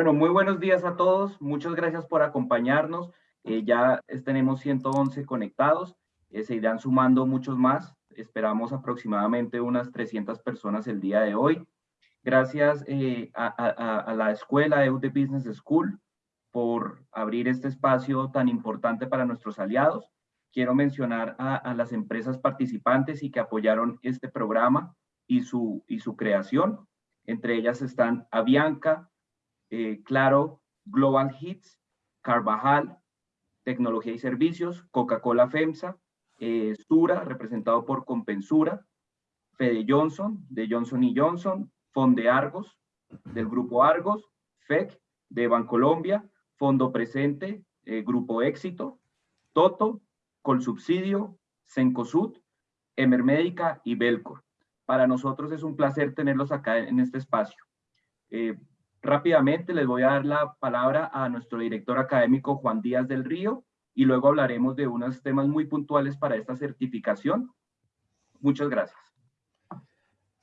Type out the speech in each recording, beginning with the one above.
Bueno, muy buenos días a todos. Muchas gracias por acompañarnos. Eh, ya tenemos 111 conectados. Eh, se irán sumando muchos más. Esperamos aproximadamente unas 300 personas el día de hoy. Gracias eh, a, la escuela EUD Business School por abrir este espacio tan importante para nuestros aliados. Quiero mencionar a, las empresas participantes y que apoyaron este programa y su, y su creación. Entre ellas están Avianca, Claro, Global Hits, Carvajal, Tecnología y Servicios, Coca-Cola FEMSA, eh, Sura, representado por Compensura, Fede Johnson, de Johnson y Johnson, Fonde Argos, del Grupo Argos, FEC, de Bancolombia, Fondo Presente, eh, Grupo Éxito, Toto, Colsubsidio, Sencosud, Emermédica y Belcor. Para nosotros es un placer tenerlos acá en este espacio. Rápidamente les voy a dar la palabra a nuestro director académico Juan Díaz del Río y luego hablaremos de unos temas muy puntuales para esta certificación. Muchas gracias.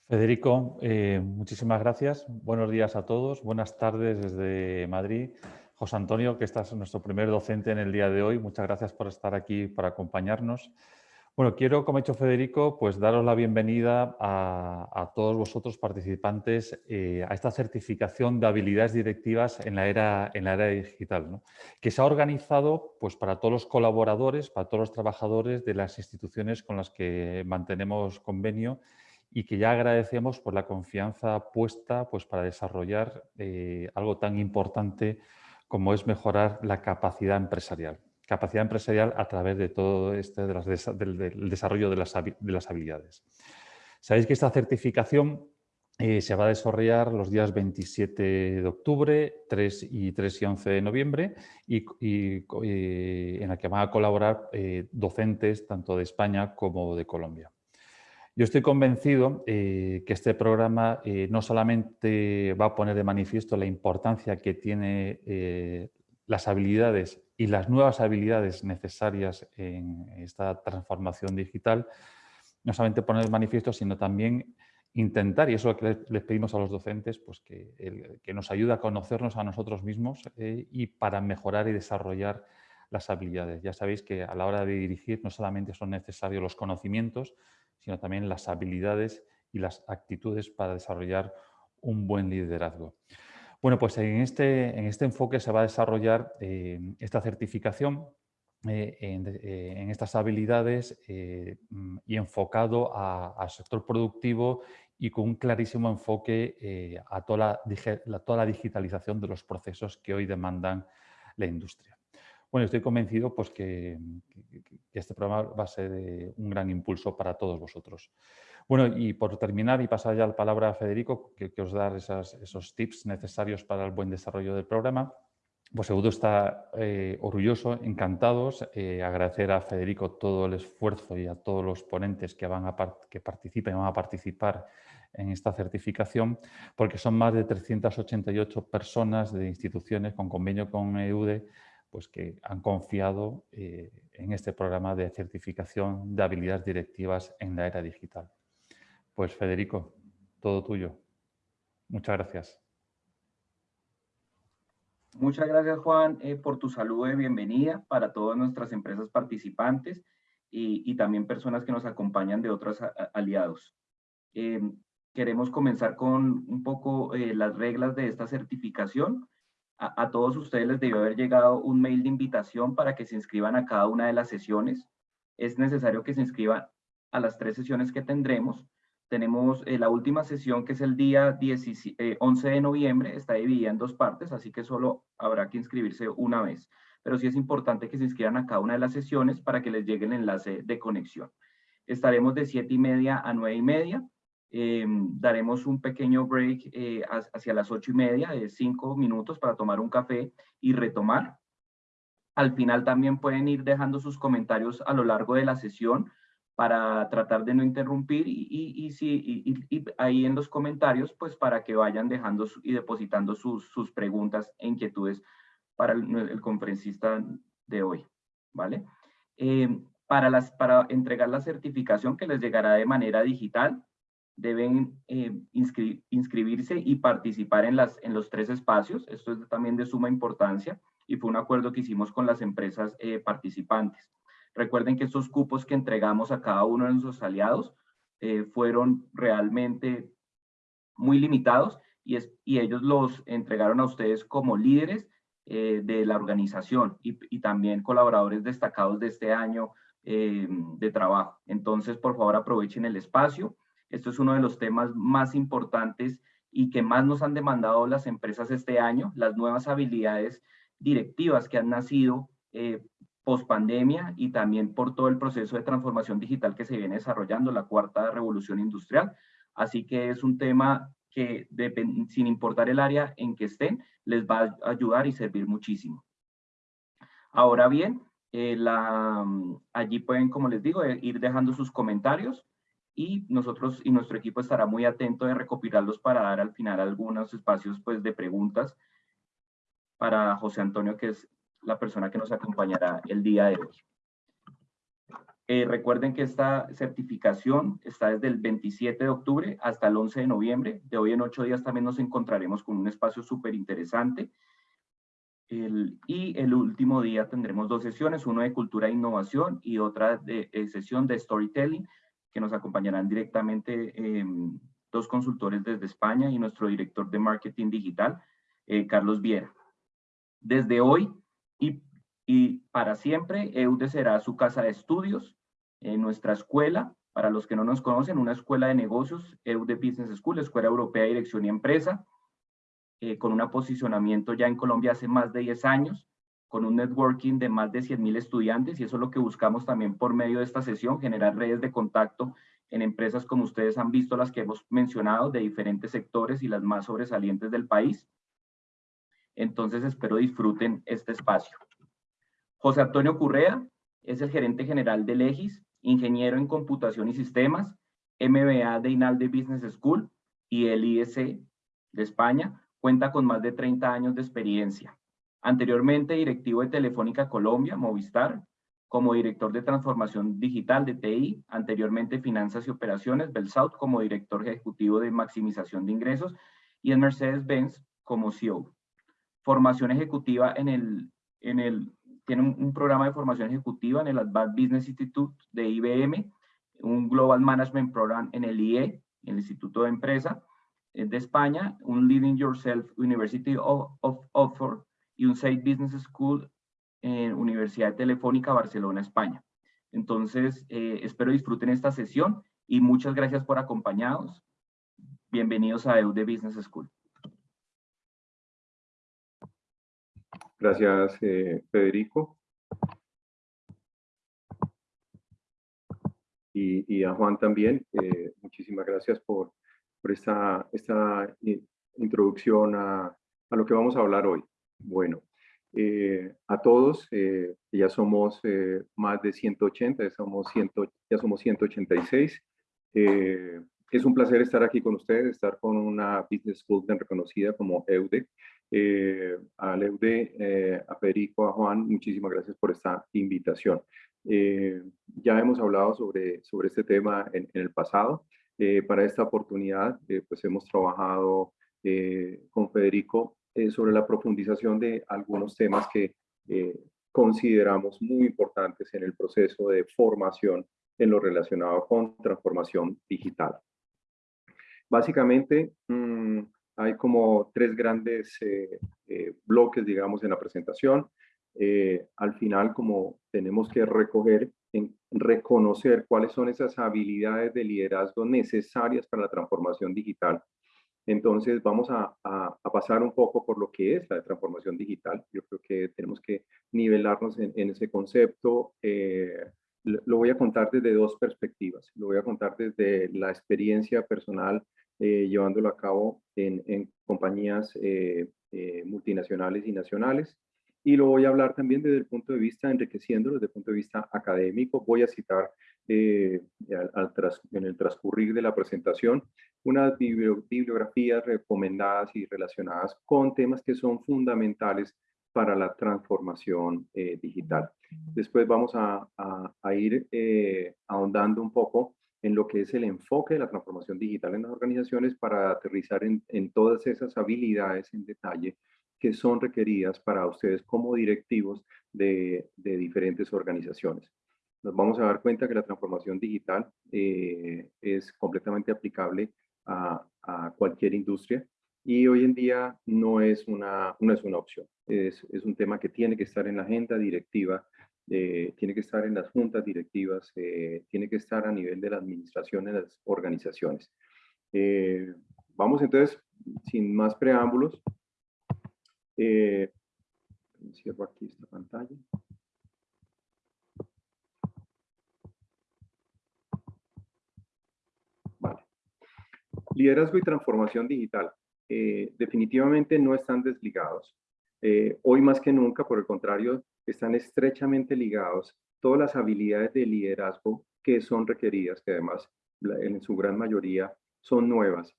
Federico, eh, muchísimas gracias. Buenos días a todos. Buenas tardes desde Madrid. José Antonio, que estás nuestro primer docente en el día de hoy. Muchas gracias por estar aquí, para acompañarnos. Bueno, quiero, como ha hecho Federico, pues daros la bienvenida a, todos vosotros participantes eh, a esta certificación de habilidades directivas en la era, en la era digital, que se ha organizado pues, para todos los colaboradores, para todos los trabajadores de las instituciones con las que mantenemos convenio y que ya agradecemos por la confianza puesta pues, para desarrollar eh, algo tan importante como es mejorar la capacidad empresarial capacidad empresarial a través de todo este del, desarrollo de las, habilidades. Sabéis que esta certificación eh, se va a desarrollar los días 27 de octubre, 3 y 3 y 11 de noviembre y, eh, en la que van a colaborar eh, docentes tanto de España como de Colombia. Yo estoy convencido que este programa no solamente va a poner de manifiesto la importancia que tiene las habilidades y las nuevas habilidades necesarias en esta transformación digital, no solamente poner el manifiesto, sino también intentar, y eso es que les pedimos a los docentes, pues que, que nos ayude a conocernos a nosotros mismos eh, y para mejorar y desarrollar las habilidades. Ya sabéis que a la hora de dirigir no solamente son necesarios los conocimientos, sino también las habilidades y las actitudes para desarrollar un buen liderazgo. Bueno, pues en este, en este enfoque se va a desarrollar eh, esta certificación eh, eh, en, estas habilidades mm, y enfocado al sector productivo y con un clarísimo enfoque a toda la, toda la digitalización de los procesos que hoy demandan la industria. Bueno, estoy convencido pues, que, este programa va a ser un gran impulso para todos vosotros. Bueno, y por terminar y pasar ya la palabra a Federico, que, os dar esos tips necesarios para el buen desarrollo del programa, pues seguro está eh, orgulloso, encantados, eh, agradecer a Federico todo el esfuerzo y a todos los ponentes que, van a que participen, van a participar en esta certificación, porque son más de 388 personas de instituciones con convenio con EUDE pues que han confiado eh, en este programa de certificación de habilidades directivas en la era digital. Pues Federico, todo tuyo. Muchas gracias. Muchas gracias, Juan, eh, por tu saludo de bienvenida para todas nuestras empresas participantes y, también personas que nos acompañan de otros aliados. Em, queremos comenzar con un poco eh, las reglas de esta certificación. A, todos ustedes les debió haber llegado un mail de invitación para que se inscriban a cada una de las sesiones. Es necesario que se inscriban a las tres sesiones que tendremos tenemos eh, la última sesión que es el día 11 eh, de noviembre, está dividida en dos partes, así que solo habrá que inscribirse una vez. Pero sí es importante que se inscriban a cada una de las sesiones para que les llegue el enlace de conexión. Estaremos de 7 y media a 9 y media. Em, daremos un pequeño break eh, hacia las 8 y media de 5 minutos para tomar un café y retomar. Al final también pueden ir dejando sus comentarios a lo largo de la sesión para tratar de no interrumpir y, y, y, ahí en los comentarios, pues para que vayan dejando y depositando sus, sus preguntas e inquietudes para el, conferencista de hoy, ¿vale? Eh, para, las, para entregar la certificación que les llegará de manera digital, deben eh, inscribirse y participar en, las, en los tres espacios. Esto es también de suma importancia y fue un acuerdo que hicimos con las empresas eh, participantes. Recuerden que estos cupos que entregamos a cada uno de nuestros aliados eh, fueron realmente muy limitados y, es, y ellos los entregaron a ustedes como líderes de la organización y, y, también colaboradores destacados de este año de trabajo. Entonces, por favor, aprovechen el espacio esto es uno de los temas más importantes y que más nos han demandado las empresas este año, las nuevas habilidades directivas que han nacido eh, post pandemia y también por todo el proceso de transformación digital que se viene desarrollando, la cuarta revolución industrial. Así que es un tema que sin importar el área en que estén, les va a ayudar y servir muchísimo. Ahora bien, eh, la, allí pueden, como les digo, eh, ir dejando sus comentarios y nosotros y nuestro equipo estará muy atento de recopilarlos para dar al final algunos espacios pues, de preguntas para José Antonio, que es la persona que nos acompañará el día de hoy. Eh, recuerden que esta certificación está desde el 27 de octubre hasta el 11 de noviembre. De hoy en ocho días también nos encontraremos con un espacio súper interesante. y el último día tendremos dos sesiones, una de cultura e innovación y otra de, de sesión de storytelling, que nos acompañarán directamente em, dos consultores desde España y nuestro director de marketing digital, eh, Carlos Viera. Desde hoy y, y, para siempre, EUDE será su casa de estudios, en nuestra escuela, para los que no nos conocen, una escuela de negocios, EUDE Business School, Escuela Europea de Dirección y Empresa, eh, con un posicionamiento ya en Colombia hace más de 10 años, con un networking de más de 100.000 estudiantes y eso es lo que buscamos también por medio de esta sesión, generar redes de contacto en empresas como ustedes han visto las que hemos mencionado de diferentes sectores y las más sobresalientes del país. Entonces espero disfruten este espacio. José Antonio Currea es el gerente general de Legis, ingeniero en computación y sistemas, MBA de INALDE Business School y el IEC de España. Cuenta con más de 30 años de experiencia. Anteriormente directivo de Telefónica Colombia, Movistar, como director de transformación digital de TI, anteriormente finanzas y operaciones, Belsouth como director ejecutivo de maximización de ingresos y en Mercedes-Benz como CEO. Formación ejecutiva en el, en el tiene un, programa de formación ejecutiva en el Advanced Business Institute de IBM, un Global Management Program en el IE, el Instituto de Empresa eh, de España, un Leading Yourself University of, of Oxford, y un Site Business School en Universidad Telefónica Barcelona, España. Entonces, eh, espero disfruten esta sesión y muchas gracias por acompañarnos. Bienvenidos a EUDE Business School. Gracias, eh, Federico. Y, a Juan también. Eh, muchísimas gracias por, por esta, esta introducción a, a lo que vamos a hablar hoy. Bueno, eh, a todos, eh, ya somos eh, más de 180, ya somos, 100, ya somos 186. es un placer estar aquí con ustedes, estar con una business school tan reconocida como EUDE. a EUDE, a Federico, a Juan, muchísimas gracias por esta invitación. ya hemos hablado sobre, sobre este tema en, en el pasado. para esta oportunidad, pues hemos trabajado con Federico eh, sobre la profundización de algunos temas que eh, consideramos muy importantes en el proceso de formación en lo relacionado con transformación digital. Básicamente, mm, hay como tres grandes eh, bloques, digamos, en la presentación. al final, como tenemos que recoger, reconocer cuáles son esas habilidades de liderazgo necesarias para la transformación digital entonces vamos a, pasar un poco por lo que es la transformación digital. Yo creo que tenemos que nivelarnos en, ese concepto. Eh, lo voy a contar desde dos perspectivas. Lo voy a contar desde la experiencia personal eh, llevándolo a cabo en, compañías eh, multinacionales y nacionales. Y lo voy a hablar también desde el punto de vista, enriqueciéndolo desde el punto de vista académico. Voy a citar en el transcurrir de la presentación unas bibliografías recomendadas y relacionadas con temas que son fundamentales para la transformación eh, digital. Después vamos a, ir eh, ahondando un poco en lo que es el enfoque de la transformación digital en las organizaciones para aterrizar en, en todas esas habilidades en detalle que son requeridas para ustedes como directivos de, de diferentes organizaciones. Nos vamos a dar cuenta que la transformación digital eh, es completamente aplicable a, a, cualquier industria y hoy en día no es una, no es una opción. Es, es un tema que tiene que estar en la agenda directiva eh, tiene que estar en las juntas directivas, eh, tiene que estar a nivel de la administración en las organizaciones. Eh, vamos entonces, sin más preámbulos, cierro aquí esta pantalla. Vale. Liderazgo y transformación digital. definitivamente no están desligados. hoy más que nunca, por el contrario, están estrechamente ligados todas las habilidades de liderazgo que son requeridas, que además en su gran mayoría son nuevas,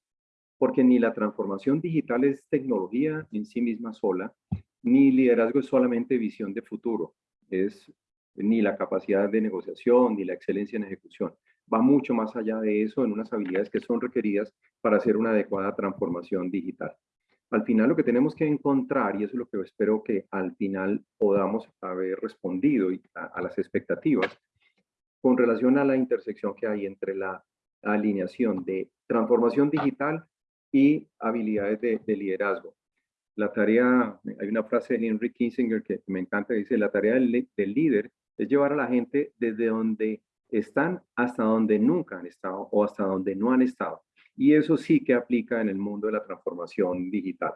porque ni la transformación digital es tecnología en sí misma sola, ni liderazgo es solamente visión de futuro, es ni la capacidad de negociación, ni la excelencia en ejecución. Va mucho más allá de eso en unas habilidades que son requeridas para hacer una adecuada transformación digital. Al final lo que tenemos que encontrar, y eso es lo que espero que al final podamos haber respondido a, las expectativas, con relación a la intersección que hay entre la alineación de transformación digital y habilidades de, liderazgo. La tarea, hay una frase de Henry Kissinger que me encanta, dice, la tarea del, del líder es llevar a la gente desde donde están hasta donde nunca han estado o hasta donde no han estado. Y eso sí que aplica en el mundo de la transformación digital.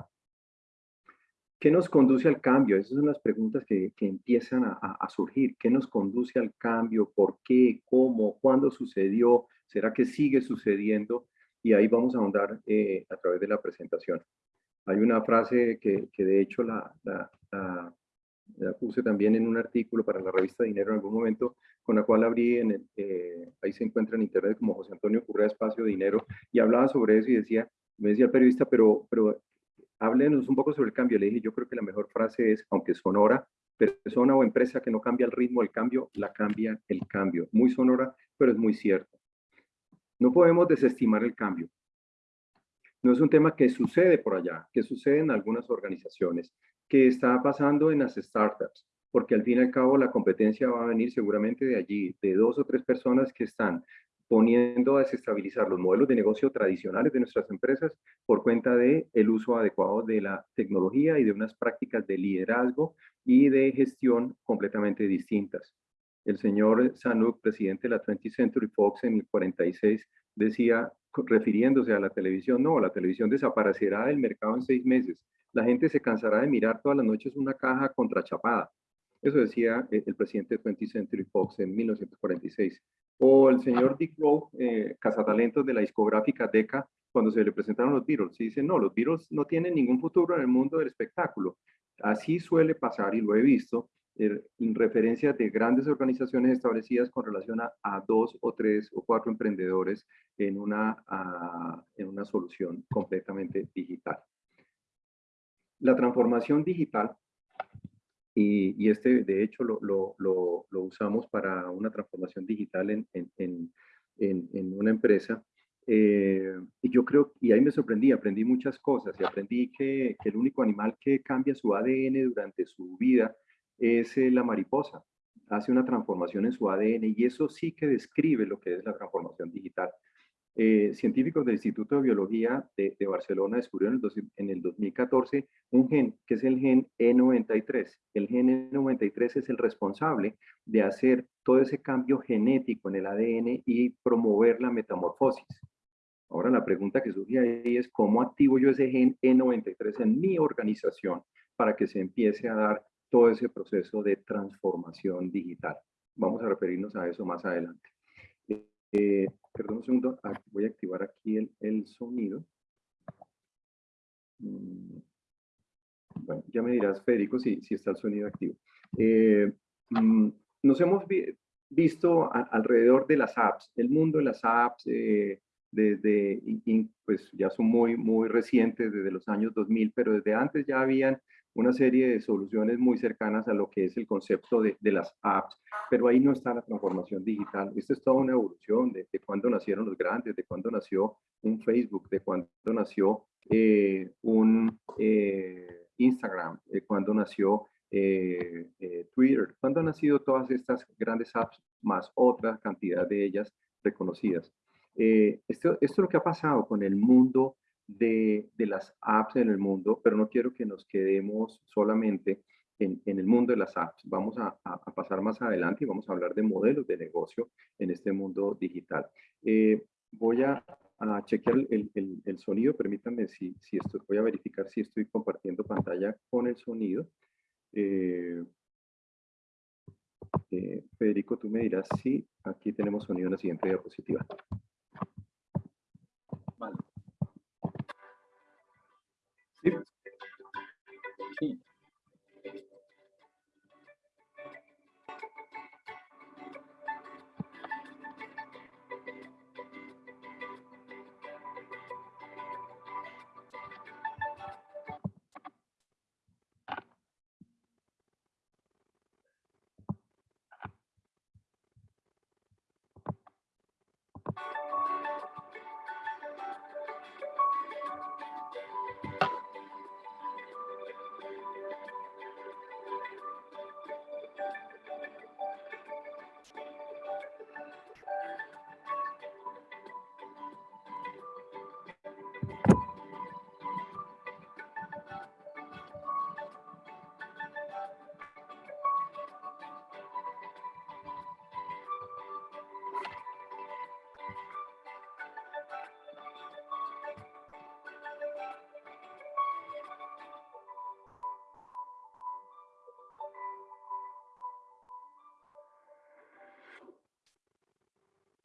¿Qué nos conduce al cambio? Esas son las preguntas que, empiezan a, surgir. ¿Qué nos conduce al cambio? ¿Por qué? ¿Cómo? ¿Cuándo sucedió? ¿Será que sigue sucediendo? Y ahí vamos a ahondar eh, a través de la presentación. Hay una frase que, de hecho la puse también en un artículo para la revista Dinero en algún momento, con la cual abrí, en el, eh, ahí se encuentra en internet como José Antonio Currea Espacio Dinero, y hablaba sobre eso y decía, me decía el periodista, pero, pero háblenos un poco sobre el cambio. Le dije, yo creo que la mejor frase es, aunque sonora, persona o empresa que no cambia el ritmo del cambio, la cambia el cambio. Muy sonora, pero es muy cierto. No podemos desestimar el cambio. No es un tema que sucede por allá, que sucede en algunas organizaciones que está pasando en las startups, porque al fin y al cabo la competencia va a venir seguramente de allí, de dos o tres personas que están poniendo a desestabilizar los modelos de negocio tradicionales de nuestras empresas por cuenta de el uso adecuado de la tecnología y de unas prácticas de liderazgo y de gestión completamente distintas. El señor Sanuk, presidente de la 20th Century Fox en el 46, decía, refiriéndose a la televisión, no, la televisión desaparecerá del mercado en seis meses la gente se cansará de mirar todas las noches una caja contrachapada. Eso decía eh, el presidente de 20th Century Fox en 1946. O el señor Dick Rowe, eh, cazatalentos de la discográfica Decca, cuando se le presentaron los Beatles, y dice, no, los Beatles no tienen ningún futuro en el mundo del espectáculo. Así suele pasar, y lo he visto, en referencias de grandes organizaciones establecidas con relación a, dos o tres o cuatro emprendedores en una, en una solución completamente digital. La transformación digital, y, este de hecho lo, lo, lo, usamos para una transformación digital en, en, en, una empresa, eh, y yo creo, y ahí me sorprendí, aprendí muchas cosas y aprendí que, que, el único animal que cambia su ADN durante su vida es eh, la mariposa. Hace una transformación en su ADN y eso sí que describe lo que es la transformación digital. Eh, científicos del Instituto de Biología de, Barcelona descubrieron en el, 2014 un gen, que es el gen E93. El gen E93 es el responsable de hacer todo ese cambio genético en el ADN y promover la metamorfosis. Ahora la pregunta que surge ahí es cómo activo yo ese gen E93 en mi organización para que se empiece a dar todo ese proceso de transformación digital. Vamos a referirnos a eso más adelante. Eh, perdón un segundo, ah, voy a activar aquí el, el sonido. Mm, bueno, ya me dirás, Federico, si, si está el sonido activo. Eh, mm, nos hemos visto alrededor de las apps, el mundo de las apps, eh, desde, pues ya son muy, muy recientes, desde los años 2000, pero desde antes ya habían una serie de soluciones muy cercanas a lo que es el concepto de, de las apps, pero ahí no está la transformación digital. Esto es toda una evolución de, de cuándo nacieron los grandes, de cuándo nació un Facebook, de cuándo nació eh, un eh, Instagram, de cuándo nació eh, Twitter, cuándo han nacido todas estas grandes apps, más otra cantidad de ellas reconocidas. esto, esto es lo que ha pasado con el mundo de, las apps en el mundo, pero no quiero que nos quedemos solamente en, el mundo de las apps. Vamos a, pasar más adelante y vamos a hablar de modelos de negocio en este mundo digital. Eh, voy a, chequear el, sonido, permítanme si, si estoy, voy a verificar si estoy compartiendo pantalla con el sonido. Eh, eh, Federico, tú me dirás si aquí tenemos sonido en la siguiente diapositiva.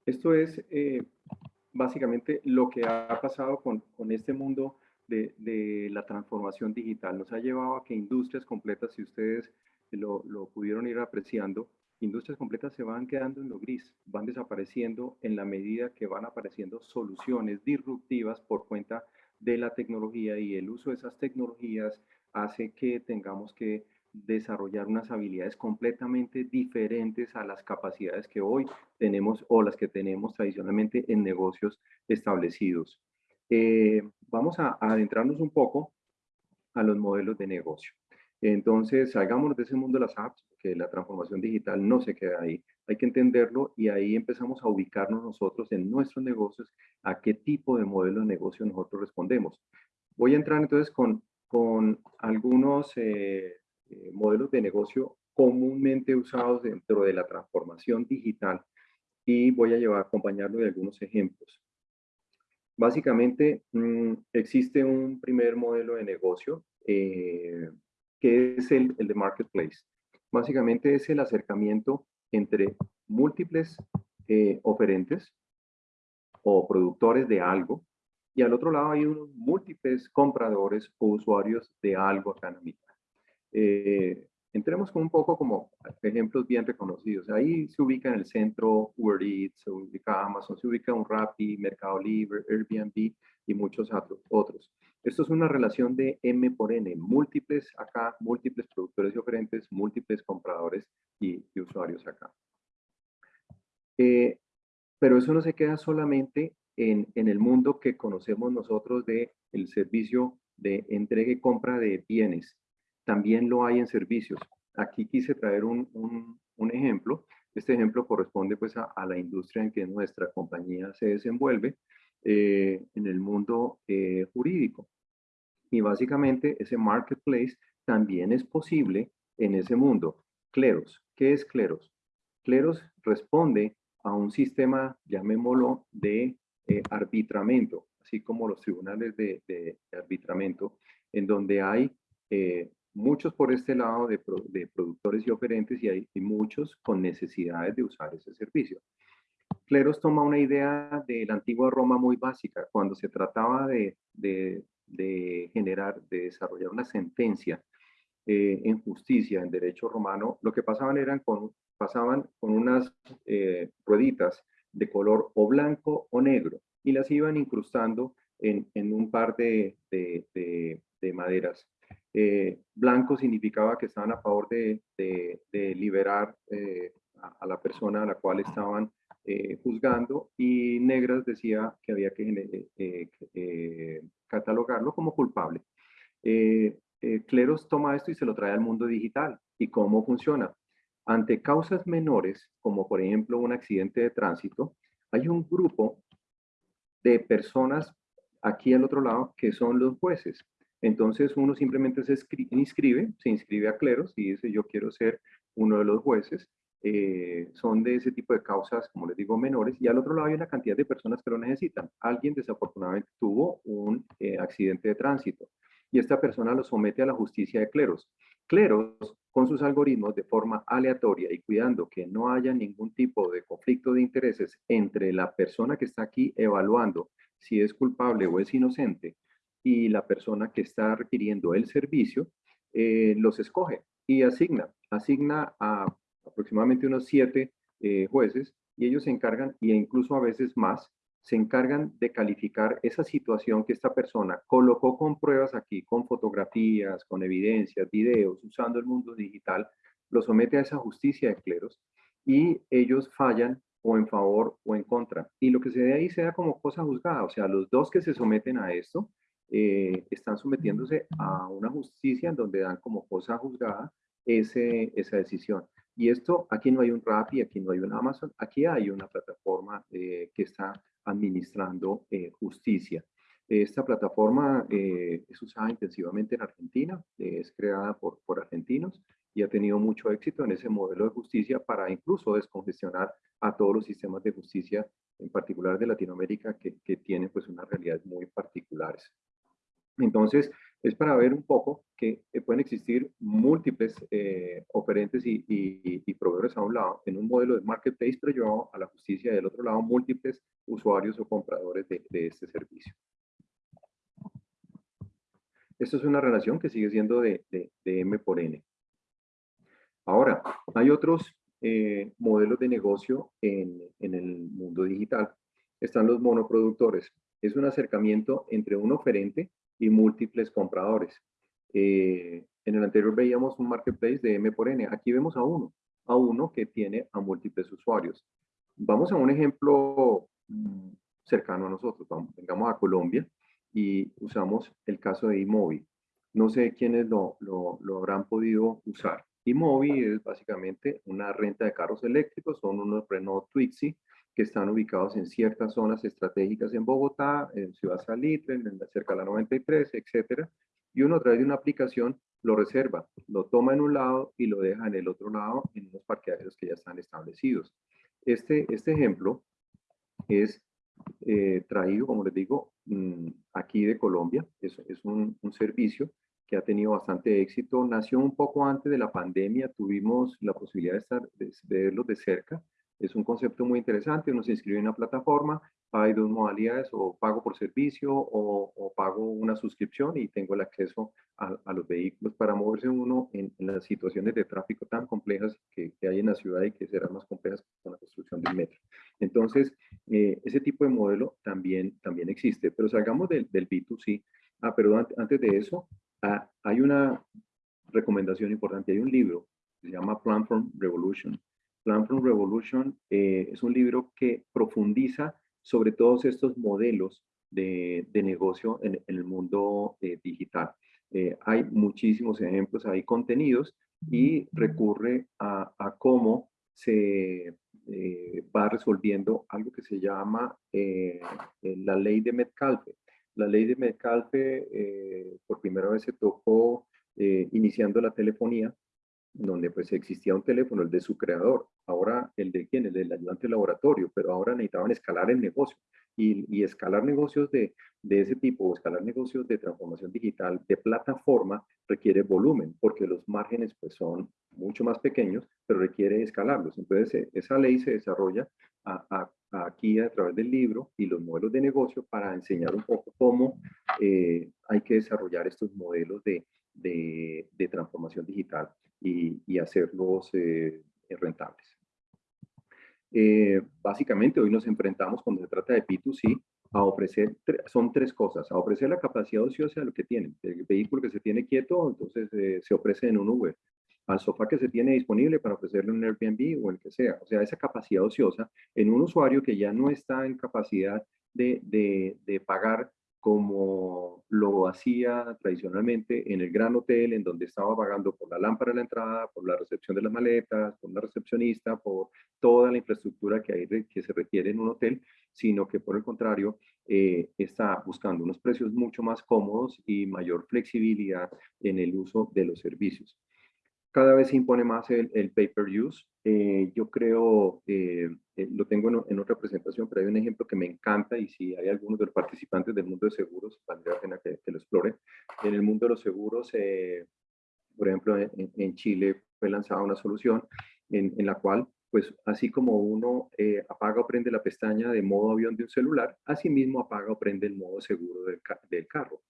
Esto es eh, básicamente lo que ha pasado con, este mundo de, la transformación digital. Nos ha llevado a que industrias completas, si ustedes lo, pudieron ir apreciando, industrias completas se van quedando en lo gris, van desapareciendo en la medida que van apareciendo soluciones disruptivas por cuenta de la tecnología y el uso de esas tecnologías hace que tengamos que desarrollar unas habilidades completamente diferentes a las capacidades que hoy tenemos o las que tenemos tradicionalmente en negocios establecidos. Eh, vamos a, adentrarnos un poco a los modelos de negocio. Entonces, salgámonos de ese mundo de las apps, que la transformación digital no se queda ahí. Hay que entenderlo y ahí empezamos a ubicarnos nosotros en nuestros negocios, a qué tipo de modelo de negocio nosotros respondemos. Voy a entrar entonces con, con algunos eh, eh, modelos de negocio comúnmente usados dentro de la transformación digital y voy a llevar, acompañarlo de algunos ejemplos. Básicamente, mm, existe un primer modelo de negocio eh, que es el, el, de Marketplace. Básicamente es el acercamiento entre múltiples eh, oferentes o productores de algo y al otro lado hay unos múltiples compradores o usuarios de algo acá en mitad. Eh, entremos con un poco como ejemplos bien reconocidos. Ahí se ubica en el centro Uber Eats, se ubica Amazon, se ubica un Rappi, Mercado Libre, Airbnb y muchos otros. Esto es una relación de M por N, múltiples acá, múltiples productores y oferentes, múltiples compradores y, usuarios acá. Eh, pero eso no se queda solamente en, en, el mundo que conocemos nosotros de el servicio de entrega y compra de bienes también lo hay en servicios. Aquí quise traer un, ejemplo. Este ejemplo corresponde pues a, la industria en que nuestra compañía se desenvuelve eh, en el mundo eh, jurídico. Y básicamente ese marketplace también es posible en ese mundo. Cleros, ¿qué es Cleros? Cleros responde a un sistema, llamémoslo, de eh, arbitramiento, así como los tribunales de, de, arbitramiento, en donde hay muchos por este lado de, productores y oferentes y hay muchos con necesidades de usar ese servicio. Cleros toma una idea de la antigua Roma muy básica, cuando se trataba de, generar, de desarrollar una sentencia eh, en justicia, en derecho romano, lo que pasaban eran con, pasaban con unas eh, rueditas de color o blanco o negro y las iban incrustando en, un par de, de maderas Eh, blanco significaba que estaban a favor de, liberar eh, a, la persona a la cual estaban eh, juzgando y negras decía que había que catalogarlo como culpable. Cleros toma esto y se lo trae al mundo digital. ¿Y cómo funciona? Ante causas menores, como por ejemplo un accidente de tránsito, hay un grupo de personas aquí al otro lado que son los jueces. Entonces uno simplemente se inscribe, se inscribe a cleros y dice yo quiero ser uno de los jueces. Eh, son de ese tipo de causas, como les digo, menores. Y al otro lado hay una cantidad de personas que lo necesitan. Alguien desafortunadamente tuvo un eh, accidente de tránsito y esta persona lo somete a la justicia de cleros. Cleros, con sus algoritmos de forma aleatoria y cuidando que no haya ningún tipo de conflicto de intereses entre la persona que está aquí evaluando si es culpable o es inocente y la persona que está requiriendo el servicio, eh, los escoge y asigna. Asigna a aproximadamente unos siete eh, jueces y ellos se encargan, e incluso a veces más, se encargan de calificar esa situación que esta persona colocó con pruebas aquí, con fotografías, con evidencias, videos, usando el mundo digital, lo somete a esa justicia de cleros y ellos fallan o en favor o en contra. Y lo que se ve ahí sea como cosa juzgada, o sea, los dos que se someten a esto eh, están sometiéndose a una justicia en donde dan como cosa juzgada ese, esa decisión. Y esto, aquí no hay un Rappi, aquí no hay un Amazon, aquí hay una plataforma eh, que está administrando eh, justicia. Esta plataforma es usada intensivamente en Argentina, es creada por, por argentinos y ha tenido mucho éxito en ese modelo de justicia para incluso descongestionar a todos los sistemas de justicia, en particular de Latinoamérica, que, que tienen pues unas realidades muy particulares. Entonces, es para ver un poco que eh, pueden existir múltiples eh, oferentes y, y, proveedores a un lado en un modelo de marketplace, pero llevado a la justicia y del otro lado múltiples usuarios o compradores de, este servicio. Esto es una relación que sigue siendo de, M por N. Ahora, hay otros eh, modelos de negocio en, en el mundo digital. Están los monoproductores. Es un acercamiento entre un oferente y múltiples compradores. Eh, en el anterior veíamos un marketplace de M por N. Aquí vemos a uno, a uno que tiene a múltiples usuarios. Vamos a un ejemplo mm, cercano a nosotros. Vamos, vengamos a Colombia y usamos el caso de iMobi. No sé quiénes lo, lo, habrán podido usar. iMobi es básicamente una renta de carros eléctricos, son unos Renault Twixie que están ubicados en ciertas zonas estratégicas en Bogotá, en Ciudad Salitre, en cerca de la 93, etcétera, y uno a través de una aplicación lo reserva, lo toma en un lado y lo deja en el otro lado en unos parqueaderos que ya están establecidos. Este, este ejemplo es eh, traído, como les digo, mm, aquí de Colombia, es, es un, un servicio que ha tenido bastante éxito, nació un poco antes de la pandemia, tuvimos la posibilidad de, estar, de verlo de cerca, es un concepto muy interesante, uno se inscribe en una plataforma, hay dos modalidades, o pago por servicio o, pago una suscripción y tengo el acceso a, los vehículos para moverse uno en, las situaciones de tráfico tan complejas que, hay en la ciudad y que serán más complejas con la construcción del metro. Entonces, eh, ese tipo de modelo también, también existe, pero salgamos del, del B2C. Ah, pero antes de eso, ah, hay una recomendación importante, hay un libro que se llama Platform Revolution, Plan from Revolution eh, es un libro que profundiza sobre todos estos modelos de, negocio en, el mundo eh, digital. Eh, hay muchísimos ejemplos, hay contenidos y recurre a, cómo se va resolviendo algo que se llama la ley de Metcalfe. La ley de Metcalfe por primera vez se tocó iniciando la telefonía donde pues existía un teléfono, el de su creador, ahora el de quién, el del ayudante de laboratorio, pero ahora necesitaban escalar el negocio y, escalar negocios de, de, ese tipo, escalar negocios de transformación digital, de plataforma, requiere volumen, porque los márgenes pues son mucho más pequeños, pero requiere escalarlos. Entonces e, esa ley se desarrolla aquí a través del libro y los modelos de negocio para enseñar un poco cómo eh, hay que desarrollar estos modelos de, de, de transformación digital y, hacerlos eh, rentables. Eh, básicamente hoy nos enfrentamos cuando se trata de P2C a ofrecer, son tres cosas, a ofrecer la capacidad ociosa de lo que tienen. El vehículo que se tiene quieto, entonces eh, se ofrece en un Uber. Al sofá que se tiene disponible para ofrecerle un Airbnb o el que sea. O sea, esa capacidad ociosa en un usuario que ya no está en capacidad de, de, de pagar como lo hacía tradicionalmente en el gran hotel, en donde estaba pagando por la lámpara de la entrada, por la recepción de las maletas, por la recepcionista, por toda la infraestructura que, hay, que se requiere en un hotel, sino que por el contrario eh, está buscando unos precios mucho más cómodos y mayor flexibilidad en el uso de los servicios cada vez se impone más el, el pay-per-use. Eh, yo creo, eh, eh, lo tengo en, otra presentación, pero hay un ejemplo que me encanta y si hay algunos de los participantes del mundo de seguros, valdría la pena que, lo exploren. En el mundo de los seguros, por ejemplo, en, Chile fue lanzada una solución en, en la cual, pues así como uno apaga o prende la pestaña de modo avión de un celular, así mismo apaga o prende el modo seguro del, del carro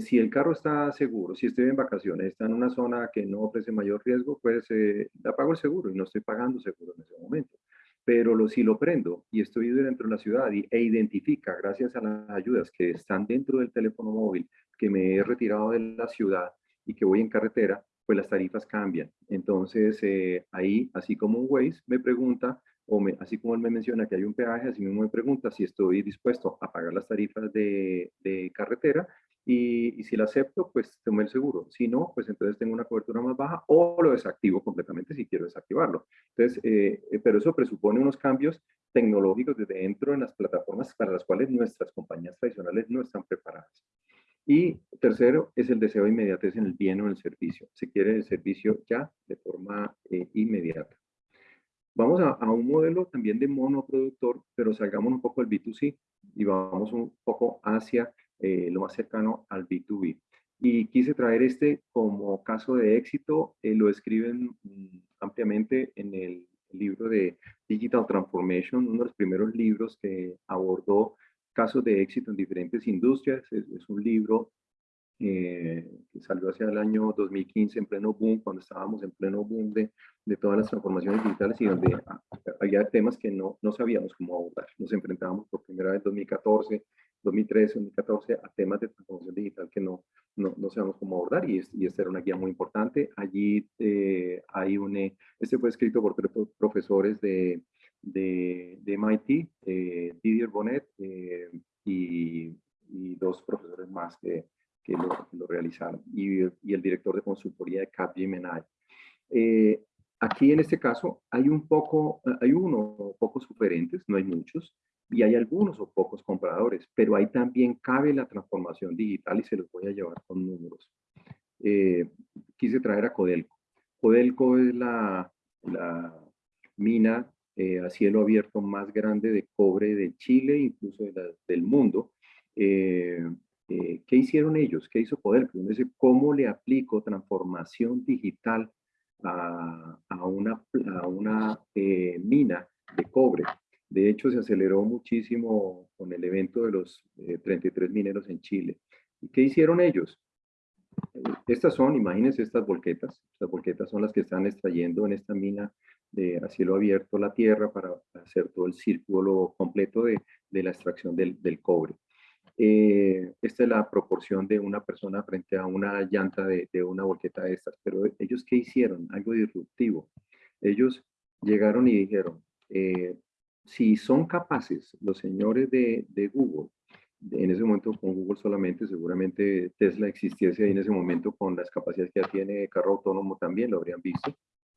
si el carro está seguro, si estoy en vacaciones, está en una zona que no ofrece mayor riesgo, pues eh, pago el seguro y no estoy pagando seguro en ese momento. Pero lo, si lo prendo y estoy dentro de la ciudad y, e identifica, gracias a las ayudas que están dentro del teléfono móvil, que me he retirado de la ciudad y que voy en carretera, pues las tarifas cambian. Entonces, eh, ahí, así como un Waze me pregunta, o me, así como él me menciona que hay un peaje, así mismo me pregunta si estoy dispuesto a pagar las tarifas de, de carretera y, si la acepto, pues tomo el seguro. Si no, pues entonces tengo una cobertura más baja o lo desactivo completamente si quiero desactivarlo. Entonces, eh, eh, pero eso presupone unos cambios tecnológicos desde dentro de las plataformas para las cuales nuestras compañías tradicionales no están preparadas. Y tercero, es el deseo de inmediatez en el bien o en el servicio. Se quiere el servicio ya de forma eh, inmediata. Vamos a, a, un modelo también de monoproductor, pero salgamos un poco del B2C y vamos un poco hacia eh, lo más cercano al B2B. Y quise traer este como caso de éxito, eh, lo escriben mm, ampliamente en el libro de Digital Transformation, uno de los primeros libros que abordó casos de éxito en diferentes industrias. Es, un libro eh, que salió hacia el año 2015 en pleno boom, cuando estábamos en pleno boom de, de todas las transformaciones digitales y donde había temas que no, no sabíamos cómo abordar. Nos enfrentábamos por primera vez en 2014 2013, 2014 a temas de transformación digital que no, no, no sabemos cómo abordar y, y, esta era una guía muy importante. Allí eh, hay un, eh, este fue escrito por tres profesores de, de, de MIT, eh, Didier Bonnet y, y, dos profesores más que, que, lo, lo, realizaron y, y, el director de consultoría de Capgemini. aquí en este caso hay un poco, hay uno pocos sugerentes, no hay muchos, y hay algunos o pocos compradores, pero ahí también cabe la transformación digital y se los voy a llevar con números. Eh, quise traer a Codelco. Codelco es la, la mina eh, a cielo abierto más grande de cobre de Chile, incluso del mundo. Eh, ¿Qué hicieron ellos? ¿Qué hizo Codelco? ¿Cómo le aplico transformación digital a, a una, a una mina de cobre? De hecho, se aceleró muchísimo con el evento de los 33 eh, mineros en Chile. ¿Y qué hicieron ellos? Eh, estas son, imagínense estas volquetas. Estas volquetas son las que están extrayendo en esta mina de a cielo abierto la tierra para hacer todo el círculo completo de, la extracción del, cobre. Eh, esta es la proporción de una persona frente a una llanta de, de, una volqueta de estas. Pero ellos, ¿qué hicieron? Algo disruptivo. Ellos llegaron y dijeron, si son capaces los señores de, Google, en ese momento con Google solamente, seguramente Tesla existiese ahí en ese momento con las capacidades que ya tiene carro autónomo también, lo habrían visto.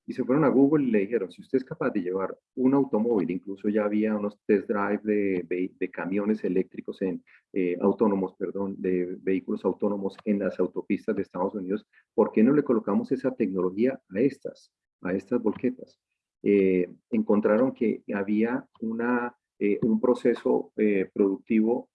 Y se fueron a Google y le dijeron, si usted es capaz de llevar un automóvil, incluso ya había unos test drive de, camiones eléctricos en, eh, autónomos, perdón, de vehículos autónomos en las autopistas de Estados Unidos, ¿por qué no le colocamos esa tecnología a estas, a estas volquetas? Eh, encontraron que había una, eh, un proceso eh, productivo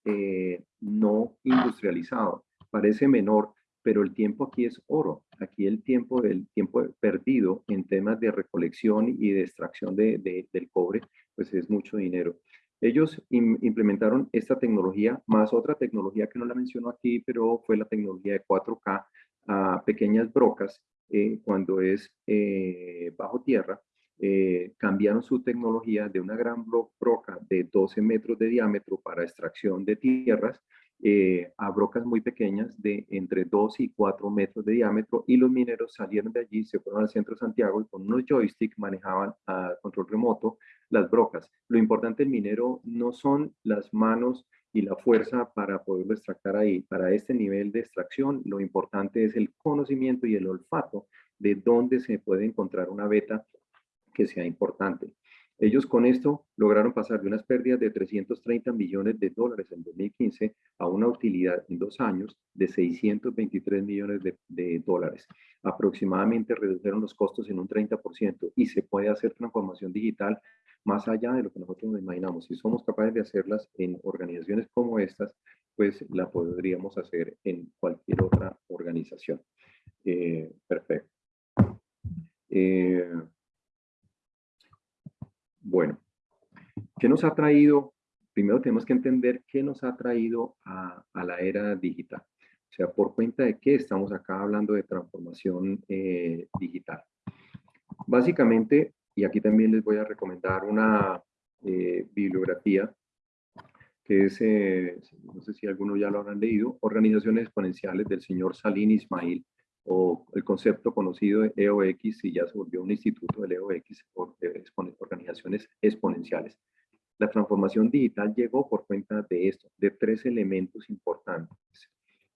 no industrializado. Parece menor, pero el tiempo aquí es oro. Aquí el tiempo, el tiempo perdido en temas de recolección y de extracción de, del cobre, pues es mucho dinero. Ellos implementaron esta tecnología, más otra tecnología que no la menciono aquí, pero fue la tecnología de 4K a pequeñas brocas cuando es bajo tierra, eh, cambiaron su tecnología de una gran broca de 12 metros de diámetro para extracción de tierras eh, a brocas muy pequeñas de entre 2 y 4 metros de diámetro y los mineros salieron de allí, se fueron al centro de Santiago y con unos joysticks manejaban a control remoto las brocas. Lo importante del minero no son las manos y la fuerza para poderlo extractar ahí. Para este nivel de extracción, lo importante es el conocimiento y el olfato de dónde se puede encontrar una beta que sea importante. Ellos con esto lograron pasar de unas pérdidas de 330 millones de dólares en 2015 a una utilidad en dos años de 623 millones de, dólares. Aproximadamente redujeron los costos en un 30% y se puede hacer transformación digital más allá de lo que nosotros nos imaginamos. Si somos capaces de hacerlas en organizaciones como estas, pues la podríamos hacer en cualquier otra organización. Eh, perfecto. Eh, bueno, ¿qué nos ha traído? Primero tenemos que entender qué nos ha traído a, la era digital. O sea, por cuenta de qué estamos acá hablando de transformación eh, digital. Básicamente, y aquí también les voy a recomendar una eh, bibliografía que es, eh, no sé si algunos ya lo habrán leído, Organizaciones Exponenciales del señor Salim Ismail, o el concepto conocido de EOX y ya se volvió un instituto del EOX, organizaciones exponenciales. La transformación digital llegó por cuenta de esto, de tres elementos importantes.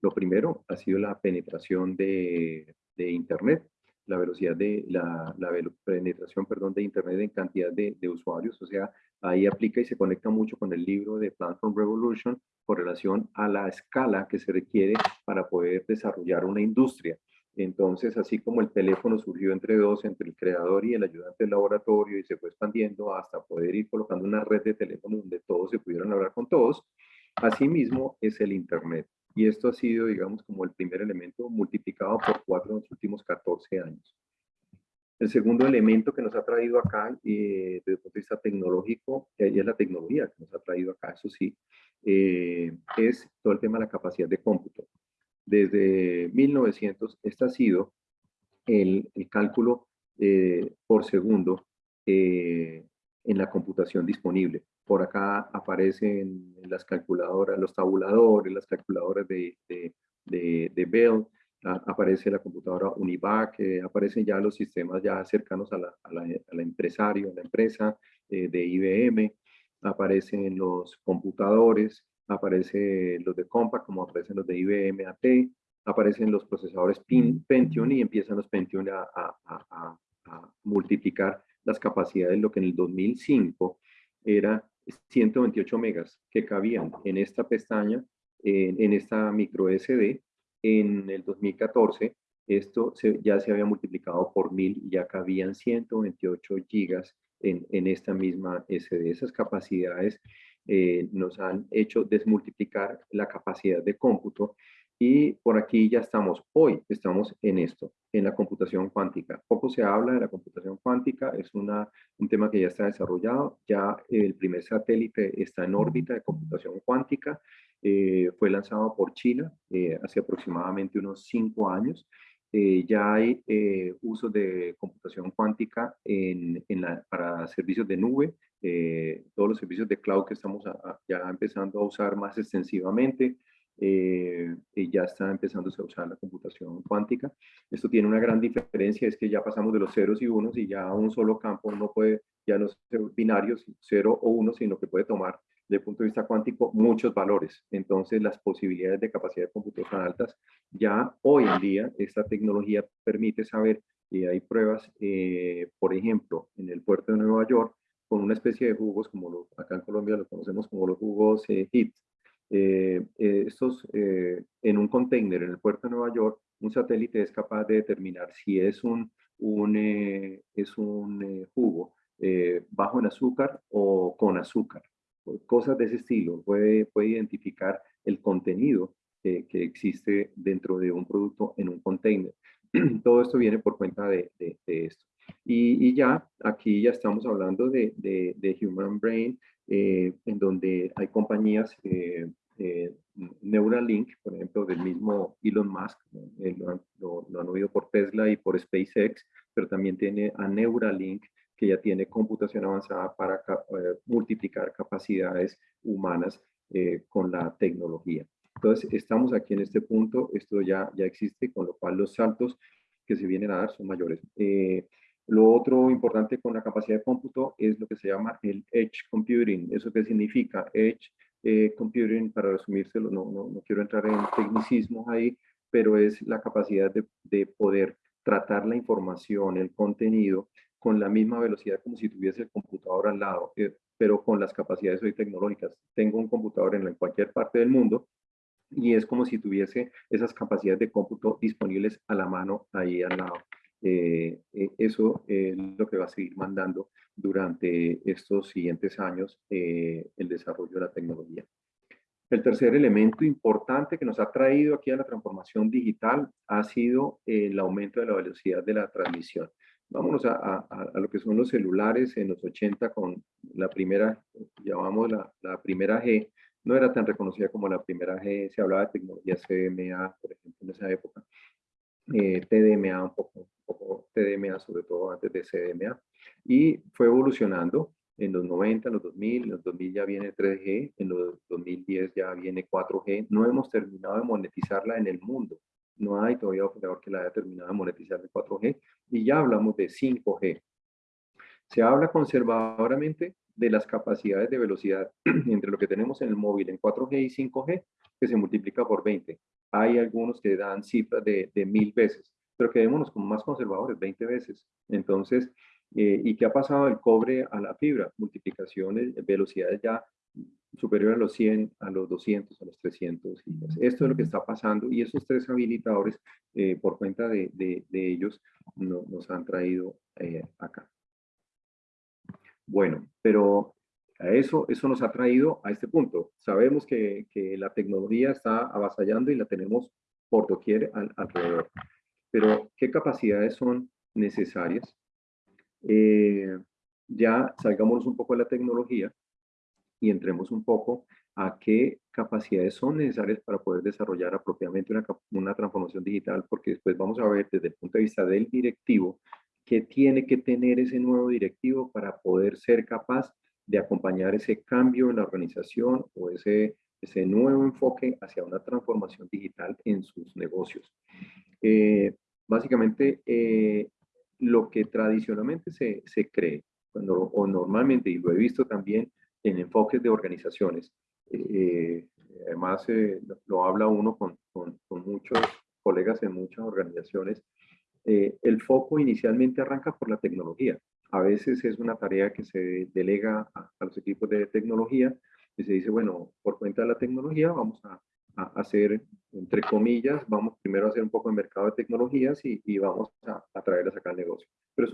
Lo primero ha sido la penetración de, de Internet, la velocidad de la, la, penetración perdón, de Internet en cantidad de, de, usuarios, o sea, ahí aplica y se conecta mucho con el libro de Platform Revolution con relación a la escala que se requiere para poder desarrollar una industria. Entonces, así como el teléfono surgió entre dos, entre el creador y el ayudante del laboratorio y se fue expandiendo hasta poder ir colocando una red de teléfonos donde todos se pudieran hablar con todos, asimismo es el Internet. Y esto ha sido, digamos, como el primer elemento multiplicado por cuatro en los últimos 14 años. El segundo elemento que nos ha traído acá, eh, desde el punto de vista tecnológico, y es la tecnología que nos ha traído acá, eso sí, eh, es todo el tema de la capacidad de cómputo desde 1900, este ha sido el, cálculo eh, por segundo eh, en la computación disponible. Por acá aparecen las calculadoras, los tabuladores, las calculadoras de, Bell, aparece la computadora Univac, eh, aparecen ya los sistemas ya cercanos a la, a la, empresario, a la empresa de IBM, aparecen los computadores, aparecen los de Compaq, como aparecen los de IBM AT, aparecen los procesadores Pentium y empiezan los Pentium a, multiplicar las capacidades, lo que en el 2005 era 128 megas que cabían en esta pestaña, en, esta micro SD, en el 2014 esto ya se había multiplicado por mil y ya cabían 128 gigas en, en esta misma SD. Esas capacidades eh, nos han hecho desmultiplicar la capacidad de cómputo y por aquí ya estamos, hoy estamos en esto, en la computación cuántica. Poco se habla de la computación cuántica, es una, un tema que ya está desarrollado, ya el primer satélite está en órbita de computación cuántica, eh, fue lanzado por China eh, hace aproximadamente unos cinco años. Ya hay uso de computación cuántica en, en la, para servicios de nube, eh, todos los servicios de cloud que estamos ya empezando a usar más extensivamente, eh, ya está empezando a usar la computación cuántica. Esto tiene una gran diferencia, es que ya pasamos de los ceros y unos y ya un solo campo no puede, ya no ser binarios, cero o uno, sino que puede tomar desde el punto de vista cuántico muchos valores. Entonces las posibilidades de capacidad de cómputo son altas. Ya hoy en día esta tecnología permite saber, y hay pruebas, eh, por ejemplo, en el puerto de Nueva York, con una especie de jugos, como acá en Colombia los conocemos como los jugos eh, HIT. Eh, eh, estos, en un container en el puerto de Nueva York, un satélite es capaz de determinar si es un, un es un jugo bajo en azúcar o con azúcar. Cosas de ese estilo. Puede, puede identificar el contenido que existe dentro de un producto en un container. Todo esto viene por cuenta de, esto. Y, ya, aquí ya estamos hablando de, de, Human Brain, eh, en donde hay compañías, eh, eh, Neuralink, por ejemplo, del mismo Elon Musk, lo, han, oído por Tesla y por SpaceX, pero también tiene a Neuralink, que ya tiene computación avanzada para eh, multiplicar capacidades humanas eh, con la tecnología. Entonces, estamos aquí en este punto, esto ya, ya existe, con lo cual los saltos que se vienen a dar son mayores. Eh, lo otro importante con la capacidad de cómputo es lo que se llama el Edge Computing. ¿Eso qué significa? Edge Computing, para resumírselo, no, no, no, quiero entrar en tecnicismos ahí, pero es la capacidad de, de poder tratar la información, el contenido, con la misma velocidad como si tuviese el computador al lado, eh, pero con las capacidades hoy tecnológicas. Tengo un computador en cualquier parte del mundo y es como si tuviese esas capacidades de cómputo disponibles a la mano ahí al lado. Eh, eh, eso es lo que va a seguir mandando durante estos siguientes años el desarrollo de la tecnología. El tercer elemento importante que nos ha traído aquí a la transformación digital ha sido el aumento de la velocidad de la transmisión. Vámonos a, lo que son los celulares en los 80 con la primera, llamamos la, la, primera G, no era tan reconocida como la primera G, se hablaba de tecnología CDMA, por ejemplo, en esa época, eh, TDMA un poco, un poco, TDMA sobre todo antes de CDMA, y fue evolucionando en los 90, en los 2000, en los 2000 ya viene 3G, en los 2010 ya viene 4G, no hemos terminado de monetizarla en el mundo, no hay todavía operador que la haya terminado de monetizar de 4G y ya hablamos de 5G. Se habla conservadoramente de las capacidades de velocidad entre lo que tenemos en el móvil en 4G y 5G, que se multiplica por 20. Hay algunos que dan cifras de, de mil veces, pero quedémonos como más conservadores, 20 veces. Entonces, eh, ¿y qué ha pasado del cobre a la fibra? Multiplicaciones, velocidades ya superior a los 100, a los 200, a los 300. Esto es lo que está pasando y esos tres habilitadores, eh, por cuenta de, de, ellos, nos han traído eh, acá. Bueno, pero a eso, eso nos ha traído a este punto. Sabemos que, que la tecnología está avasallando y la tenemos por doquier alrededor. Pero, ¿qué capacidades son necesarias? Eh, ya salgámonos un poco de la tecnología y entremos un poco a qué capacidades son necesarias para poder desarrollar apropiadamente una, una transformación digital, porque después vamos a ver desde el punto de vista del directivo qué tiene que tener ese nuevo directivo para poder ser capaz de acompañar ese cambio en la organización o ese, ese nuevo enfoque hacia una transformación digital en sus negocios. Eh, básicamente, eh, lo que tradicionalmente se, se cree, cuando, o normalmente, y lo he visto también, en enfoques de organizaciones. Eh, además, eh, lo habla uno con, con, muchos colegas en muchas organizaciones. Eh, el foco inicialmente arranca por la tecnología. A veces es una tarea que se delega a, los equipos de tecnología y se dice, bueno, por cuenta de la tecnología vamos a, a hacer, entre comillas, vamos primero a hacer un poco de mercado de tecnologías y, y vamos a, a traerlas acá al negocio. Pero,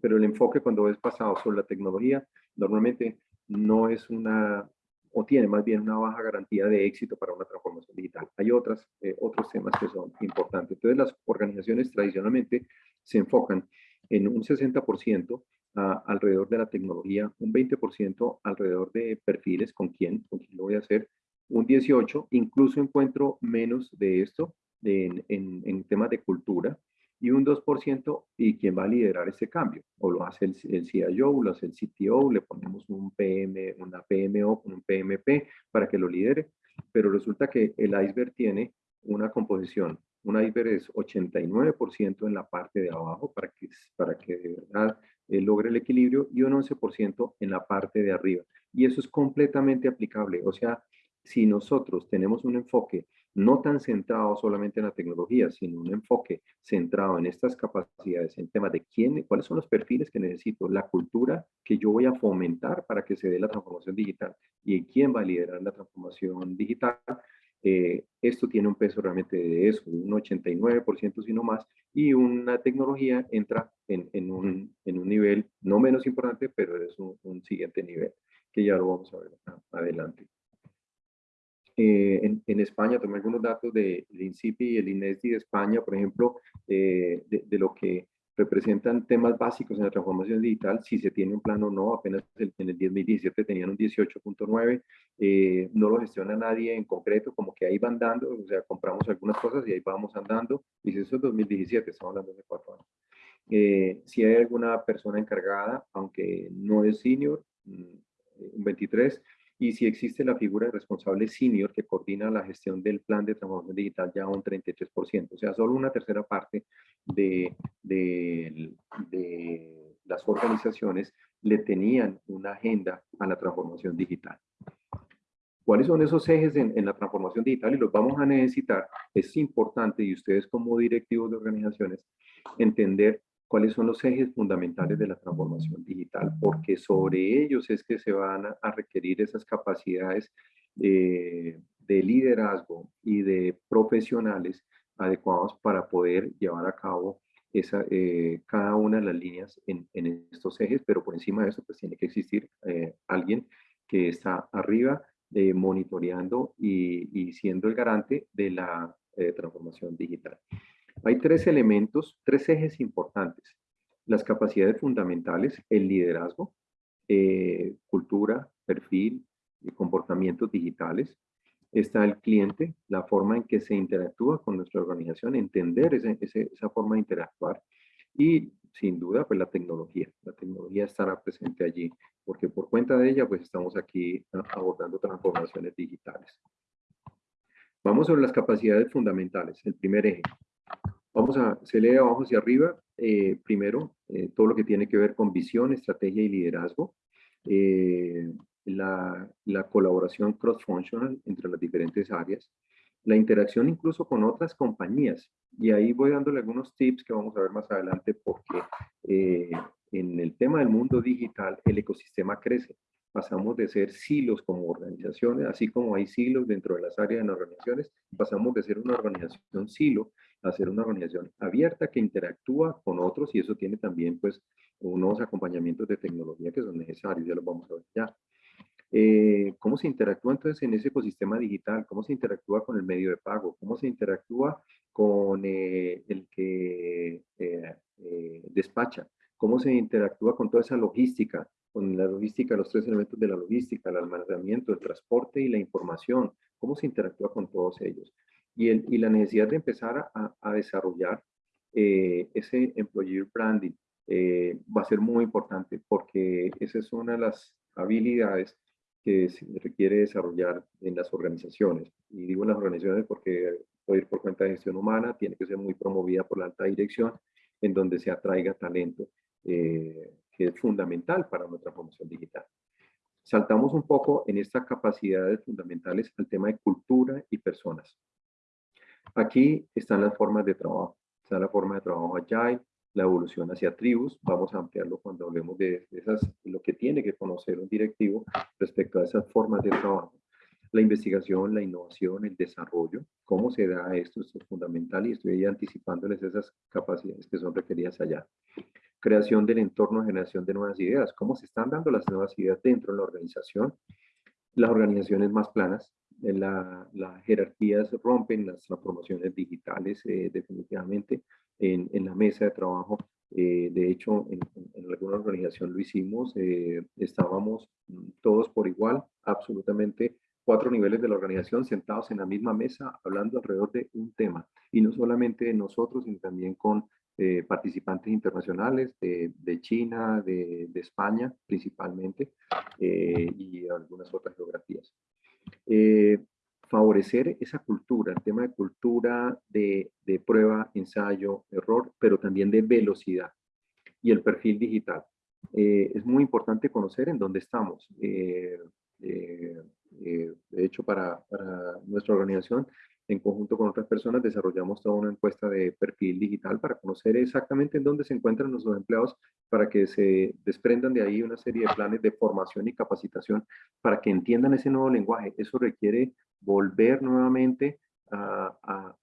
pero el enfoque cuando es pasado sobre la tecnología, normalmente no es una, o tiene más bien una baja garantía de éxito para una transformación digital. Hay otras, eh, otros temas que son importantes. Entonces, las organizaciones tradicionalmente se enfocan en un 60% alrededor de la tecnología, un 20% alrededor de perfiles, con quién, con quién lo voy a hacer, un 18%, incluso encuentro menos de esto en, en, en temas de cultura, y un 2% y quién va a liderar ese cambio. O lo hace el, el CIO, lo hace el CTO, le ponemos un PM, una PMO un PMP para que lo lidere, pero resulta que el iceberg tiene una composición. Un iceberg es 89% en la parte de abajo para que, para que de verdad eh, logre el equilibrio y un 11% en la parte de arriba. Y eso es completamente aplicable. O sea, si nosotros tenemos un enfoque no tan centrado solamente en la tecnología, sino un enfoque centrado en estas capacidades, en temas de quién, cuáles son los perfiles que necesito, la cultura que yo voy a fomentar para que se dé la transformación digital y quién va a liderar la transformación digital. Eh, esto tiene un peso realmente de eso, un 89% si no más, y una tecnología entra en, un, nivel no menos importante, pero es un, un siguiente nivel, que ya lo vamos a ver adelante. Eh, en, España, tomé algunos datos del de INCIPI y el INESDI de España, por ejemplo, eh, de, lo que representan temas básicos en la transformación digital, si se tiene un plan o no, apenas en el 2017 tenían un 18.9, eh, no lo gestiona nadie en concreto, como que ahí van dando, o sea, compramos algunas cosas y ahí vamos andando, y eso es 2017, estamos hablando de cuatro años. Eh, si hay alguna persona encargada, aunque no es senior, mm, un 23, y si existe la figura de responsable senior que coordina la gestión del plan de transformación digital ya un 33%, o sea, solo una tercera parte de, de, las organizaciones le tenían una agenda a la transformación digital. ¿Cuáles son esos ejes en, en, la transformación digital? Y los vamos a necesitar. Es importante, y ustedes como directivos de organizaciones, entender cuáles son los ejes fundamentales de la transformación digital, porque sobre ellos es que se van a requerir esas capacidades eh, de liderazgo y de profesionales adecuados para poder llevar a cabo esa, eh, cada una de las líneas en, estos ejes, pero por encima de eso pues tiene que existir eh, alguien que está arriba monitoreando y, y, siendo el garante de la transformación digital. Hay tres elementos, tres ejes importantes. Las capacidades fundamentales, el liderazgo, eh, cultura, perfil y comportamientos digitales. Está el cliente, la forma en que se interactúa con nuestra organización, entender esa forma de interactuar. Y sin duda, pues la tecnología. La tecnología estará presente allí, porque por cuenta de ella, pues estamos aquí abordando transformaciones digitales. Vamos sobre las capacidades fundamentales. El primer eje, Vamos a, se lee abajo hacia arriba, eh, primero, eh, todo lo que tiene que ver con visión, estrategia y liderazgo, eh, la, la, colaboración cross-functional entre las diferentes áreas, la interacción incluso con otras compañías, y ahí voy dándole algunos tips que vamos a ver más adelante porque en el tema del mundo digital el ecosistema crece, pasamos de ser silos como organizaciones, así como hay silos dentro de las áreas de organizaciones, pasamos de ser una organización silo a ser una organización abierta que interactúa con otros y eso tiene también pues unos acompañamientos de tecnología que son necesarios, ya los vamos a ver ya. Eh, ¿Cómo se interactúa entonces en ese ecosistema digital? ¿Cómo se interactúa con el medio de pago? ¿Cómo se interactúa con eh, el que eh, despacha? ¿Cómo se interactúa con toda esa logística? Con la logística, los tres elementos de la logística, el almacenamiento, el transporte y la información. ¿Cómo se interactúa con todos ellos? Y, la necesidad de empezar a, desarrollar eh, ese employer branding eh, va a ser muy importante porque esa es una de las habilidades que se requiere desarrollar en las organizaciones. Y digo en las organizaciones porque ir por cuenta de gestión humana, tiene que ser muy promovida por la alta dirección, en donde se atraiga talento, eh, que es fundamental para nuestra promoción digital. Saltamos un poco en estas capacidades fundamentales al tema de cultura y personas. Aquí están las formas de trabajo. Está la forma de trabajo Agile, la evolución hacia tribus. Vamos a ampliarlo cuando hablemos de, esas, lo que tiene que conocer un directivo respecto a esas formas de trabajo. La investigación, la innovación, el desarrollo, cómo se da esto, esto es fundamental y estoy anticipándoles esas capacidades que son requeridas allá. Creación del entorno, generación de nuevas ideas, cómo se están dando las nuevas ideas dentro de la organización. Las organizaciones más planas, las jerarquías rompen, las transformaciones digitales eh, definitivamente en, en, la mesa de trabajo. Eh, de hecho, en, alguna organización lo hicimos, eh, estábamos todos por igual, absolutamente cuatro niveles de la organización sentados en la misma mesa hablando alrededor de un tema. Y no solamente nosotros, sino también con participantes internacionales de, de China, de, de, España principalmente, y algunas otras geografías. Eh, favorecer esa cultura, el tema de cultura de, prueba, ensayo, error, pero también de velocidad y el perfil digital. Eh, es muy importante conocer en dónde estamos. Eh, de hecho, para, para, nuestra organización en conjunto con otras personas desarrollamos toda una encuesta de perfil digital para conocer exactamente en dónde se encuentran nuestros empleados para que se desprendan de ahí una serie de planes de formación y capacitación para que entiendan ese nuevo lenguaje. Eso requiere volver nuevamente a,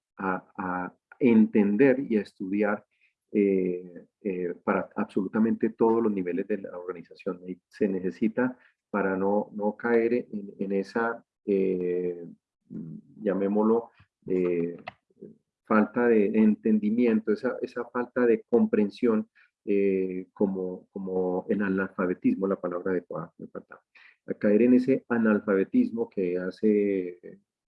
entender y a estudiar eh, eh, para absolutamente todos los niveles de la organización. Y se necesita para no, no caer en, en esa, eh, llamémoslo, eh, falta de entendimiento, esa, esa falta de comprensión eh, como, como en analfabetismo, la palabra adecuada, me falta. A caer en ese analfabetismo que hace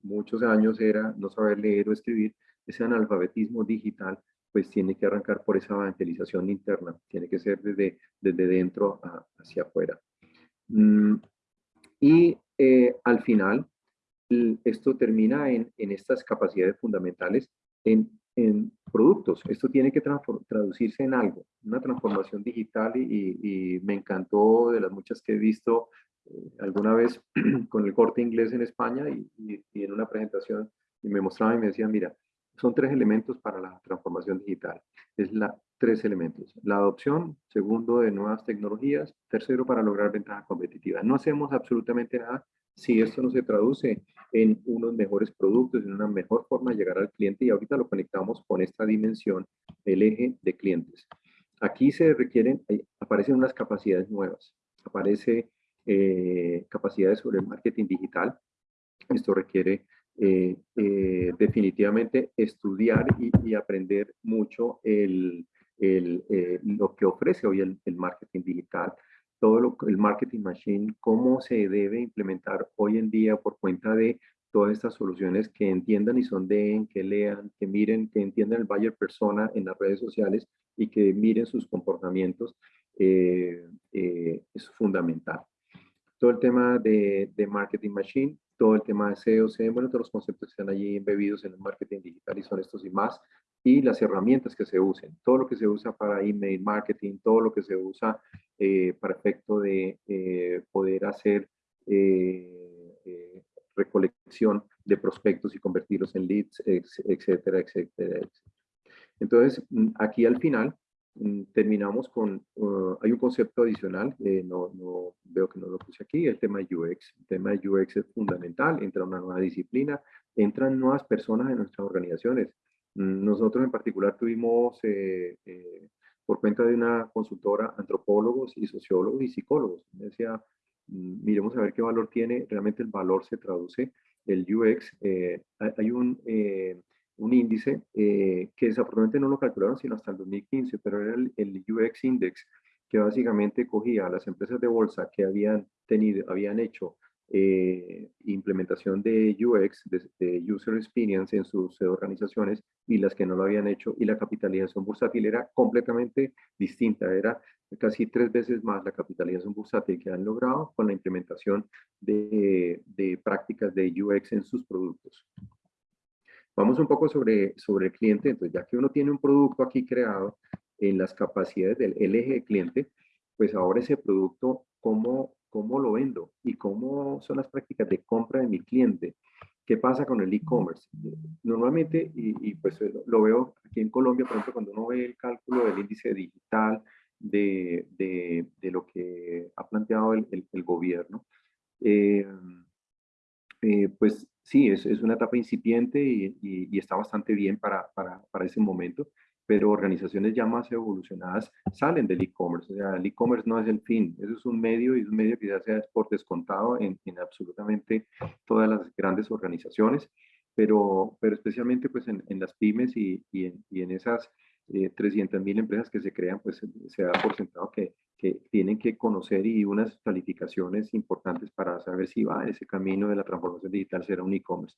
muchos años era no saber leer o escribir, ese analfabetismo digital pues tiene que arrancar por esa evangelización interna, tiene que ser desde, desde dentro hacia afuera. Mm, y eh, al final, esto termina en, en, estas capacidades fundamentales en, en, productos. Esto tiene que traducirse en algo, una transformación digital y, y, me encantó de las muchas que he visto eh, alguna vez con el corte inglés en España y, y, en una presentación y me mostraba y me decía, mira, son tres elementos para la transformación digital. Es la tres elementos. La adopción, segundo, de nuevas tecnologías, tercero, para lograr ventaja competitiva. No hacemos absolutamente nada si esto no se traduce en unos mejores productos, en una mejor forma de llegar al cliente y ahorita lo conectamos con esta dimensión, el eje de clientes. Aquí se requieren, aparecen unas capacidades nuevas, aparece eh, capacidades sobre el marketing digital. Esto requiere eh, eh, definitivamente estudiar y, aprender mucho el, lo que ofrece hoy el marketing digital, todo el marketing machine, cómo se debe implementar hoy en día por cuenta de todas estas soluciones que entiendan y sondeen, que lean, que miren, que entiendan el buyer persona en las redes sociales y que miren sus comportamientos, eh, eh, es fundamental. Todo el tema de, de, marketing machine, todo el tema de SEO, SEM, bueno, todos los conceptos que están allí embebidos en el marketing digital y son estos y más, y las herramientas que se usen, todo lo que se usa para email marketing, todo lo que se usa eh, para efecto de eh, poder hacer eh, recolección de prospectos y convertirlos en leads, etcétera, etcétera, Entonces, mm, aquí al final mm, terminamos con, uh, hay un concepto adicional, no, no, veo que no lo puse aquí, el tema de UX. El tema de UX es fundamental, entra una nueva disciplina, entran nuevas personas en nuestras organizaciones. Mm, nosotros en particular tuvimos, eh, eh, por cuenta de una consultora, antropólogos y sociólogos y psicólogos. Decía, mm, miremos a ver qué valor tiene, realmente el valor se traduce, el UX, eh, hay un, un índice que desafortunadamente no lo calcularon sino hasta el 2015, pero era el, el UX Index, que básicamente cogía a las empresas de bolsa que habían tenido, habían hecho eh, implementación de UX, de, User Experience en sus organizaciones y las que no lo habían hecho y la capitalización bursátil era completamente distinta, era casi tres veces más la capitalización bursátil que han logrado con la implementación de, de prácticas de UX en sus productos. Vamos un poco sobre, sobre el cliente, entonces ya que uno tiene un producto aquí creado en las capacidades del eje de cliente, pues ahora ese producto, ¿cómo cómo lo vendo y cómo son las prácticas de compra de mi cliente. ¿Qué pasa con el e-commerce? Normalmente, y, pues eh, lo, veo aquí en Colombia, por ejemplo, cuando uno ve el cálculo del índice digital, de, de, lo que ha planteado el, el, gobierno, eh, eh, pues sí, es, es, una etapa incipiente y, y, está bastante bien para, para, para ese momento pero organizaciones ya más evolucionadas salen del e-commerce. O sea, el e-commerce no es el fin, eso es un medio y es un medio que ya sea por descontado en, en absolutamente todas las grandes organizaciones, pero, pero especialmente pues en, en las pymes y, y, en, y en, esas eh, 300 mil empresas que se crean, pues se da por sentado que, que tienen que conocer y unas calificaciones importantes para saber si va ese camino de la transformación digital será un e-commerce.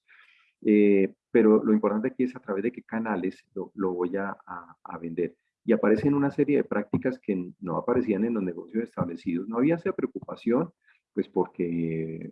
Eh, pero lo importante aquí es a través de qué canales lo, voy a, a, vender. Y aparecen una serie de prácticas que no aparecían en los negocios establecidos. No había esa preocupación, pues porque,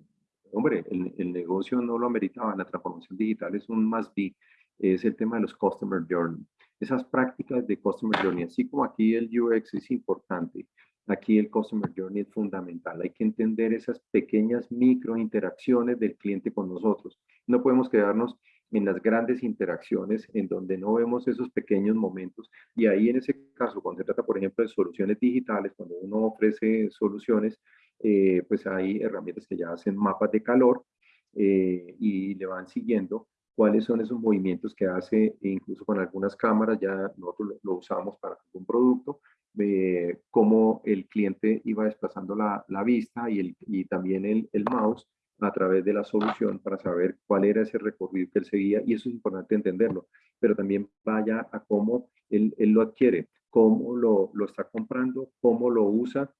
hombre, el, el negocio no lo ameritaba. La transformación digital es un más be, es el tema de los Customer Journey. Esas prácticas de Customer Journey, así como aquí el UX es importante, Aquí el Customer Journey es fundamental. Hay que entender esas pequeñas micro interacciones del cliente con nosotros. No podemos quedarnos en las grandes interacciones en donde no vemos esos pequeños momentos. Y ahí en ese caso, cuando se trata, por ejemplo, de soluciones digitales, cuando uno ofrece soluciones, eh, pues hay herramientas que ya hacen mapas de calor eh, y le van siguiendo cuáles son esos movimientos que hace, incluso con algunas cámaras, ya nosotros lo, lo usamos para algún producto, eh, cómo el cliente iba desplazando la, la vista y, el, y también el, el, mouse a través de la solución para saber cuál era ese recorrido que él seguía y eso es importante entenderlo, pero también vaya a cómo él, él lo adquiere, cómo lo, lo, está comprando, cómo lo usa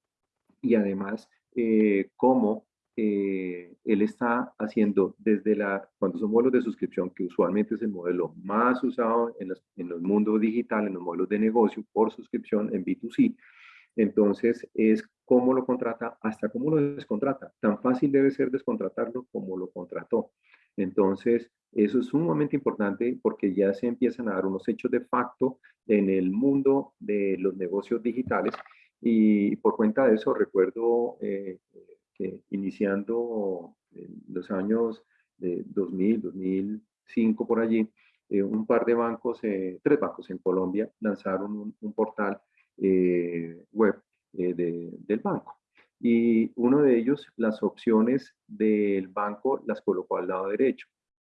y además eh, cómo eh, él está haciendo desde la, cuando son modelos de suscripción, que usualmente es el modelo más usado en, los, en los mundos digitales, en los modelos de negocio por suscripción en B2C, entonces es cómo lo contrata hasta cómo lo descontrata. Tan fácil debe ser descontratarlo como lo contrató. Entonces, eso es sumamente importante porque ya se empiezan a dar unos hechos de facto en el mundo de los negocios digitales y por cuenta de eso recuerdo eh, que iniciando los años de 2000, 2005 por allí, eh, un par de bancos, eh, tres bancos en Colombia lanzaron un, portal web del banco. Y uno de ellos, las opciones del banco las colocó al lado derecho.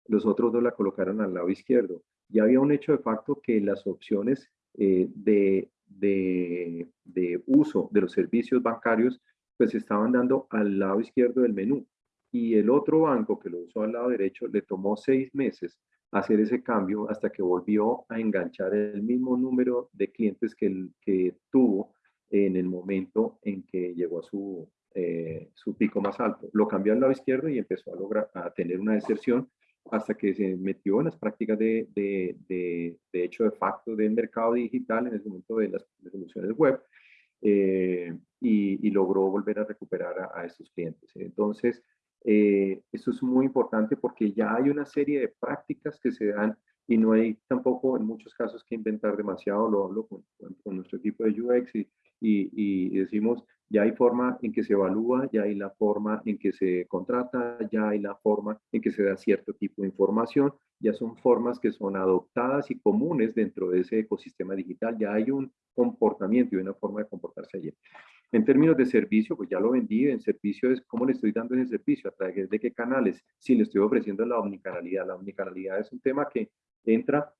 Los otros dos la colocaron al lado izquierdo. Ya había un hecho de facto que las opciones de de, uso de los servicios bancarios, pues estaban dando al lado izquierdo del menú. Y el otro banco que lo usó al lado derecho le tomó seis meses hacer ese cambio hasta que volvió a enganchar el mismo número de clientes que, que tuvo en el momento en que llegó a su, eh, su pico más alto. Lo cambió al lado izquierdo y empezó a lograr a tener una deserción hasta que se metió en las prácticas de, de, de, hecho de facto del mercado digital en el momento de las soluciones web eh, y, logró volver a recuperar a, estos clientes. Entonces, eh, esto es muy importante porque ya hay una serie de prácticas que se dan y no hay tampoco en muchos casos que inventar demasiado, lo hablo con, con nuestro equipo de UX y, y, decimos, ya hay forma en que se evalúa, ya hay la forma en que se contrata, ya hay la forma en que se da cierto tipo de información, ya son formas que son adoptadas y comunes dentro de ese ecosistema digital, ya hay un comportamiento y una forma de comportarse allí. En términos de servicio, pues ya lo vendí, en servicio es cómo le estoy dando ese servicio, a través de qué canales, si le estoy ofreciendo la omnicanalidad. La omnicanalidad es un tema que entra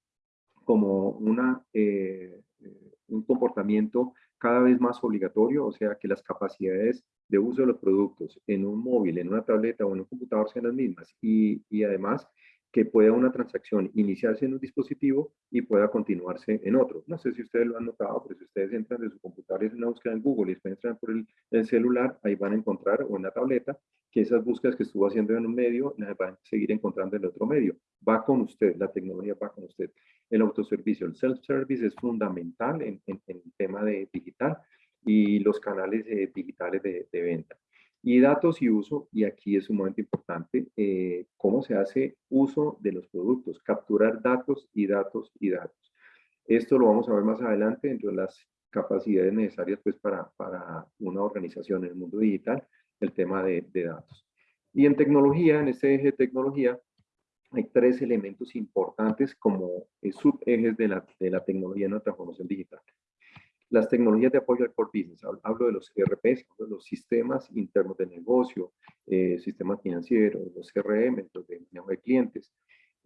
como una, eh, eh, un comportamiento cada vez más obligatorio, o sea que las capacidades de uso de los productos en un móvil, en una tableta o en un computador sean las mismas. Y, y además que pueda una transacción iniciarse en un dispositivo y pueda continuarse en otro. No sé si ustedes lo han notado, pero si ustedes entran de su computador y hacen una búsqueda en Google y después entran por el, el, celular, ahí van a encontrar o en la tableta que esas búsquedas que estuvo haciendo en un medio las van a seguir encontrando en el otro medio. Va con usted, la tecnología va con usted. El autoservicio, el self-service es fundamental en, en, el tema de digital y los canales eh, digitales de, de venta. Y datos y uso, y aquí es un momento importante, eh, cómo se hace uso de los productos, capturar datos y datos y datos. Esto lo vamos a ver más adelante dentro de las capacidades necesarias pues, para, para una organización en el mundo digital, el tema de, datos. Y en tecnología, en este eje de tecnología, hay tres elementos importantes como subejes de la, de la tecnología en la transformación digital. Las tecnologías de apoyo al core business, hablo de los ERPs, los sistemas internos de negocio, eh, sistemas financieros, los CRM, los de, clientes,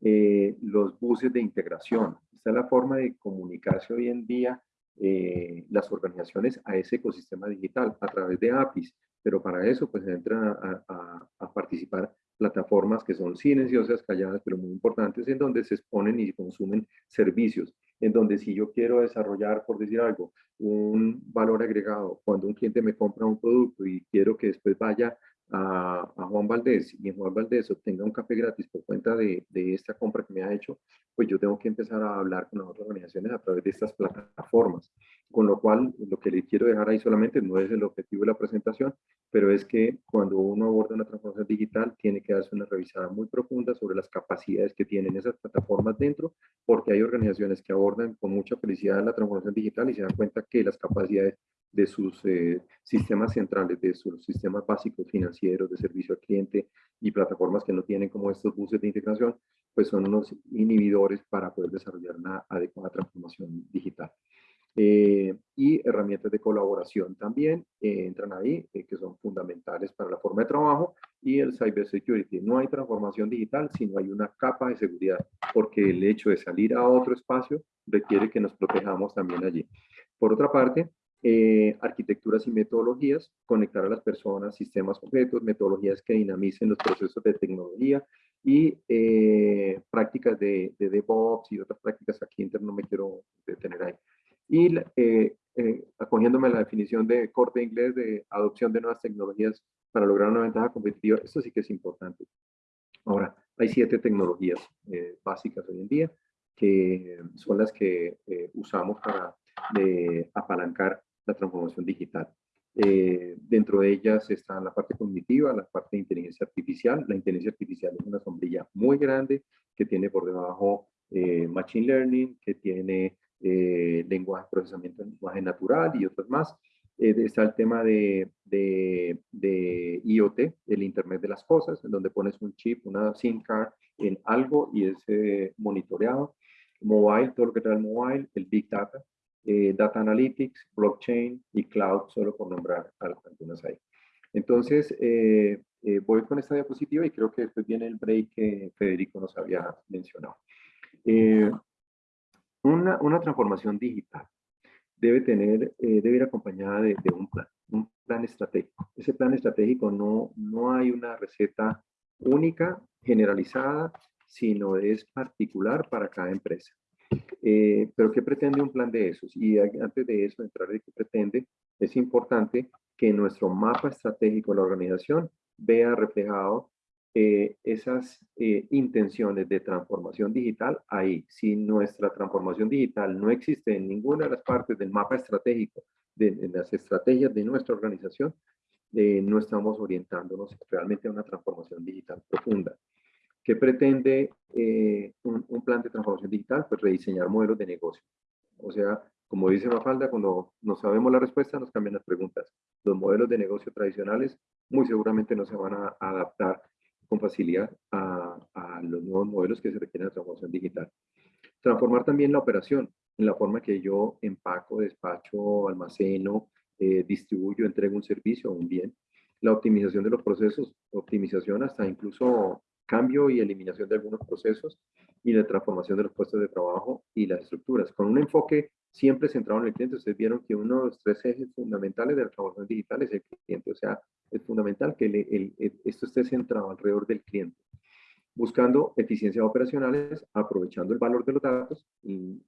eh, los buses de integración. Esta es la forma de comunicarse hoy en día eh, las organizaciones a ese ecosistema digital a través de APIs, pero para eso pues entran a, a participar plataformas que son silenciosas, calladas, pero muy importantes, en donde se exponen y consumen servicios, en donde si yo quiero desarrollar, por decir algo, un valor agregado, cuando un cliente me compra un producto y quiero que después vaya a, Juan Valdés y en Juan Valdés obtenga un café gratis por cuenta de, de, esta compra que me ha hecho, pues yo tengo que empezar a hablar con otras organizaciones a través de estas plataformas. Con lo cual, lo que le quiero dejar ahí solamente no es el objetivo de la presentación, pero es que cuando uno aborda una transformación digital, tiene que darse una revisada muy profunda sobre las capacidades que tienen esas plataformas dentro, porque hay organizaciones que abordan con mucha felicidad la transformación digital y se dan cuenta que las capacidades de sus eh, sistemas centrales, de sus sistemas básicos financieros, de servicio al cliente y plataformas que no tienen como estos buses de integración, pues son unos inhibidores para poder desarrollar una adecuada transformación digital. Eh, y herramientas de colaboración también eh, entran ahí, que son fundamentales para la forma de trabajo, y el cybersecurity. No hay transformación digital si no hay una capa de seguridad, porque el hecho de salir a otro espacio requiere que nos protejamos también allí. Por otra parte, eh, arquitecturas y metodologías, conectar a las personas, sistemas concretos, metodologías que dinamicen los procesos de tecnología y eh, prácticas de, de, DevOps y otras prácticas aquí interno no me quiero detener ahí. Y eh, eh, acogiéndome a la definición de corte inglés de adopción de nuevas tecnologías para lograr una ventaja competitiva, esto sí que es importante. Ahora, hay siete tecnologías eh, básicas hoy en día que son las que eh, usamos para apalancar la transformación digital. Eh, dentro de ellas está la parte cognitiva, la parte de inteligencia artificial. La inteligencia artificial es una sombrilla muy grande que tiene por debajo Machine Learning, que tiene lenguaje, procesamiento de lenguaje natural y otros más. Eh, está el tema de, de, IoT, el Internet de las Cosas, en donde pones un chip, una SIM card en algo y es eh, monitoreado. Mobile, todo lo que trae el mobile, el Big Data, eh, Data Analytics, Blockchain y Cloud, solo por nombrar algunas ahí. Entonces, voy con esta diapositiva y creo que después viene el break que Federico nos había mencionado. una, una transformación digital debe tener, eh, debe ir acompañada de, un plan, un plan estratégico. Ese plan estratégico no, no hay una receta única, generalizada, sino es particular para cada empresa. Eh, pero ¿qué pretende un plan de esos? Y antes de eso, entrar de qué pretende, es importante que nuestro mapa estratégico de la organización vea reflejado eh, esas eh, intenciones de transformación digital ahí. Si nuestra transformación digital no existe en ninguna de las partes del mapa estratégico, de, las estrategias de nuestra organización, eh, no estamos orientándonos realmente a una transformación digital profunda. ¿Qué pretende un, un, plan de transformación digital? Pues rediseñar modelos de negocio. O sea, como dice Mafalda, cuando no sabemos la respuesta, nos cambian las preguntas. Los modelos de negocio tradicionales muy seguramente no se van a adaptar con facilidad a, los nuevos modelos que se requieren de transformación digital. Transformar también la operación en la forma que yo empaco, despacho, almaceno, eh, distribuyo, entrego un servicio o un bien. La optimización de los procesos, optimización hasta incluso cambio y eliminación de algunos procesos y la transformación de los puestos de trabajo y las estructuras. Con un enfoque siempre centrado en el cliente, ustedes vieron que uno de los tres ejes fundamentales de la transformación digital es el cliente. O sea, es fundamental que esto esté centrado alrededor del cliente. Buscando eficiencias operacionales, aprovechando el valor de los datos,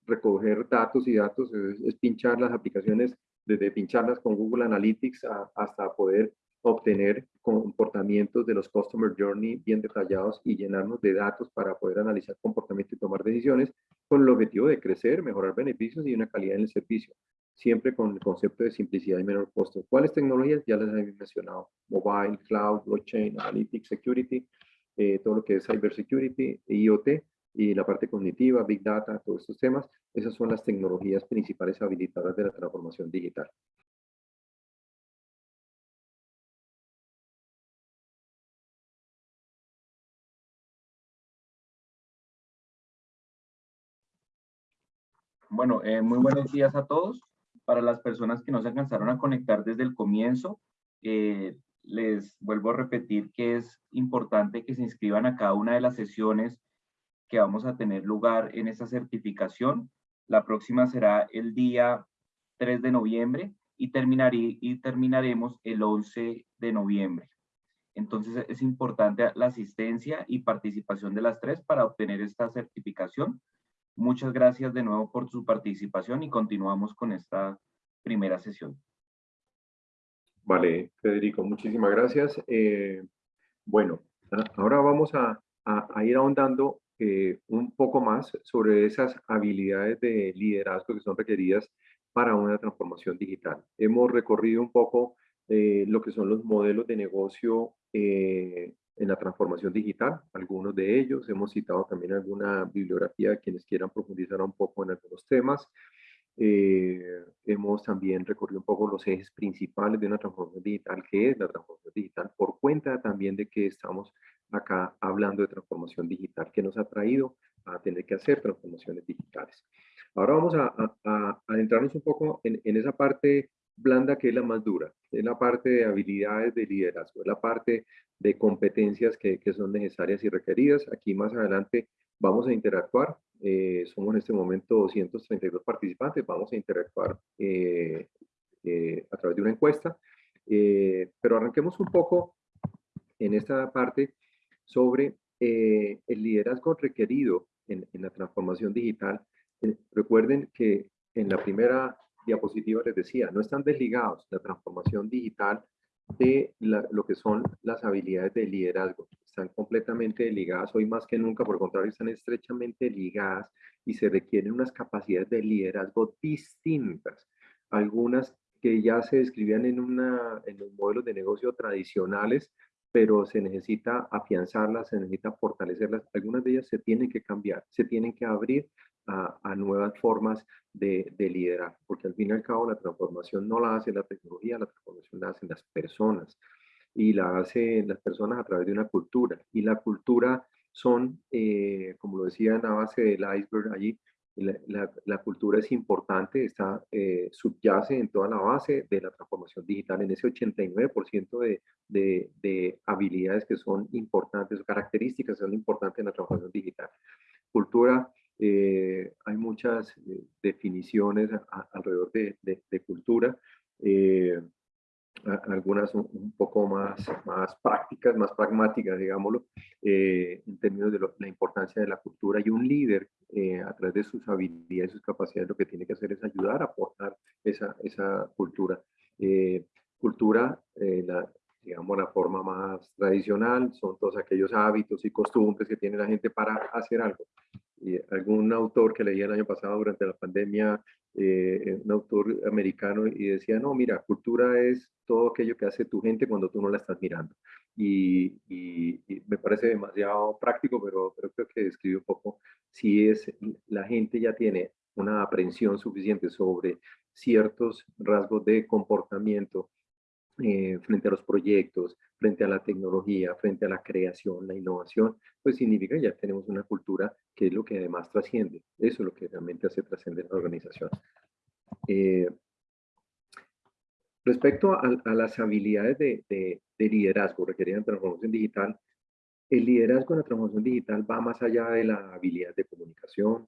recoger datos y datos, es, pinchar las aplicaciones, desde pincharlas con Google Analytics hasta poder obtener comportamientos de los Customer Journey bien detallados y llenarnos de datos para poder analizar comportamiento y tomar decisiones con el objetivo de crecer, mejorar beneficios y una calidad en el servicio, siempre con el concepto de simplicidad y menor costo. ¿Cuáles tecnologías? Ya las he mencionado, mobile, cloud, blockchain, analytics, security, eh, todo lo que es cybersecurity, IoT y la parte cognitiva, big data, todos estos temas, esas son las tecnologías principales habilitadas de la transformación digital. Bueno, eh, muy buenos días a todos. Para las personas que no se alcanzaron a conectar desde el comienzo, eh, les vuelvo a repetir que es importante que se inscriban a cada una de las sesiones que vamos a tener lugar en esta certificación. La próxima será el día 3 de noviembre y, terminaré, y terminaremos el 11 de noviembre. Entonces es importante la asistencia y participación de las tres para obtener esta certificación. Muchas gracias de nuevo por su participación y continuamos con esta primera sesión. Vale, Federico, muchísimas gracias. Eh, bueno, ahora vamos a, ir ahondando eh, un poco más sobre esas habilidades de liderazgo que son requeridas para una transformación digital. Hemos recorrido un poco eh, lo que son los modelos de negocio en la transformación digital, algunos de ellos. Hemos citado también alguna bibliografía de quienes quieran profundizar un poco en algunos temas. Eh, hemos también recorrido un poco los ejes principales de una transformación digital, que es la transformación digital, por cuenta también de que estamos acá hablando de transformación digital, que nos ha traído a tener que hacer transformaciones digitales. Ahora vamos a, adentrarnos un poco en, en esa parte blanda que es la más dura, es la parte de habilidades de liderazgo, es la parte de competencias que, que son necesarias y requeridas. Aquí más adelante vamos a interactuar, eh, somos en este momento 232 participantes, vamos a interactuar eh, eh, a través de una encuesta, pero arranquemos un poco en esta parte sobre el liderazgo requerido en, en la transformación digital. recuerden que en la primera diapositiva les decía, no están desligados la transformación digital de lo que son las habilidades de liderazgo. Están completamente ligadas hoy más que nunca, por el contrario, están estrechamente ligadas y se requieren unas capacidades de liderazgo distintas. Algunas que ya se describían en, una, en los modelos de negocio tradicionales, pero se necesita afianzarlas, se necesita fortalecerlas. Algunas de ellas se tienen que cambiar, se tienen que abrir a, nuevas formas de, de, liderar, porque al fin y al cabo la transformación no la hace la tecnología, la transformación la hacen las personas y la hacen las personas a través de una cultura. Y la cultura son, eh, como lo decía en la base del iceberg allí, la, la, cultura es importante, está, eh, subyace en toda la base de la transformación digital, en ese 89% de, de, de, habilidades que son importantes, características son importantes en la transformación digital. Cultura eh, hay muchas eh, definiciones alrededor de, de, cultura, eh, algunas un, poco más, más prácticas, más pragmáticas, digámoslo, en términos de la importancia de la cultura. Y un líder, a través de sus habilidades, sus capacidades, lo que tiene que hacer es ayudar a aportar esa, esa cultura. cultura, la, digamos, la forma más tradicional, son todos aquellos hábitos y costumbres que tiene la gente para hacer algo y algún autor que leía el año pasado durante la pandemia, eh, un autor americano, y decía, no, mira, cultura es todo aquello que hace tu gente cuando tú no la estás mirando. Y, me parece demasiado práctico, pero, pero creo que describe un poco si es, la gente ya tiene una aprensión suficiente sobre ciertos rasgos de comportamiento eh, frente a los proyectos, frente a la tecnología, frente a la creación, la innovación, pues significa que ya tenemos una cultura que es lo que además trasciende. Eso es lo que realmente hace trascender la organización. Eh, respecto a, las habilidades de, de, liderazgo requeridas en transformación digital, el liderazgo en la transformación digital va más allá de la habilidad de comunicación,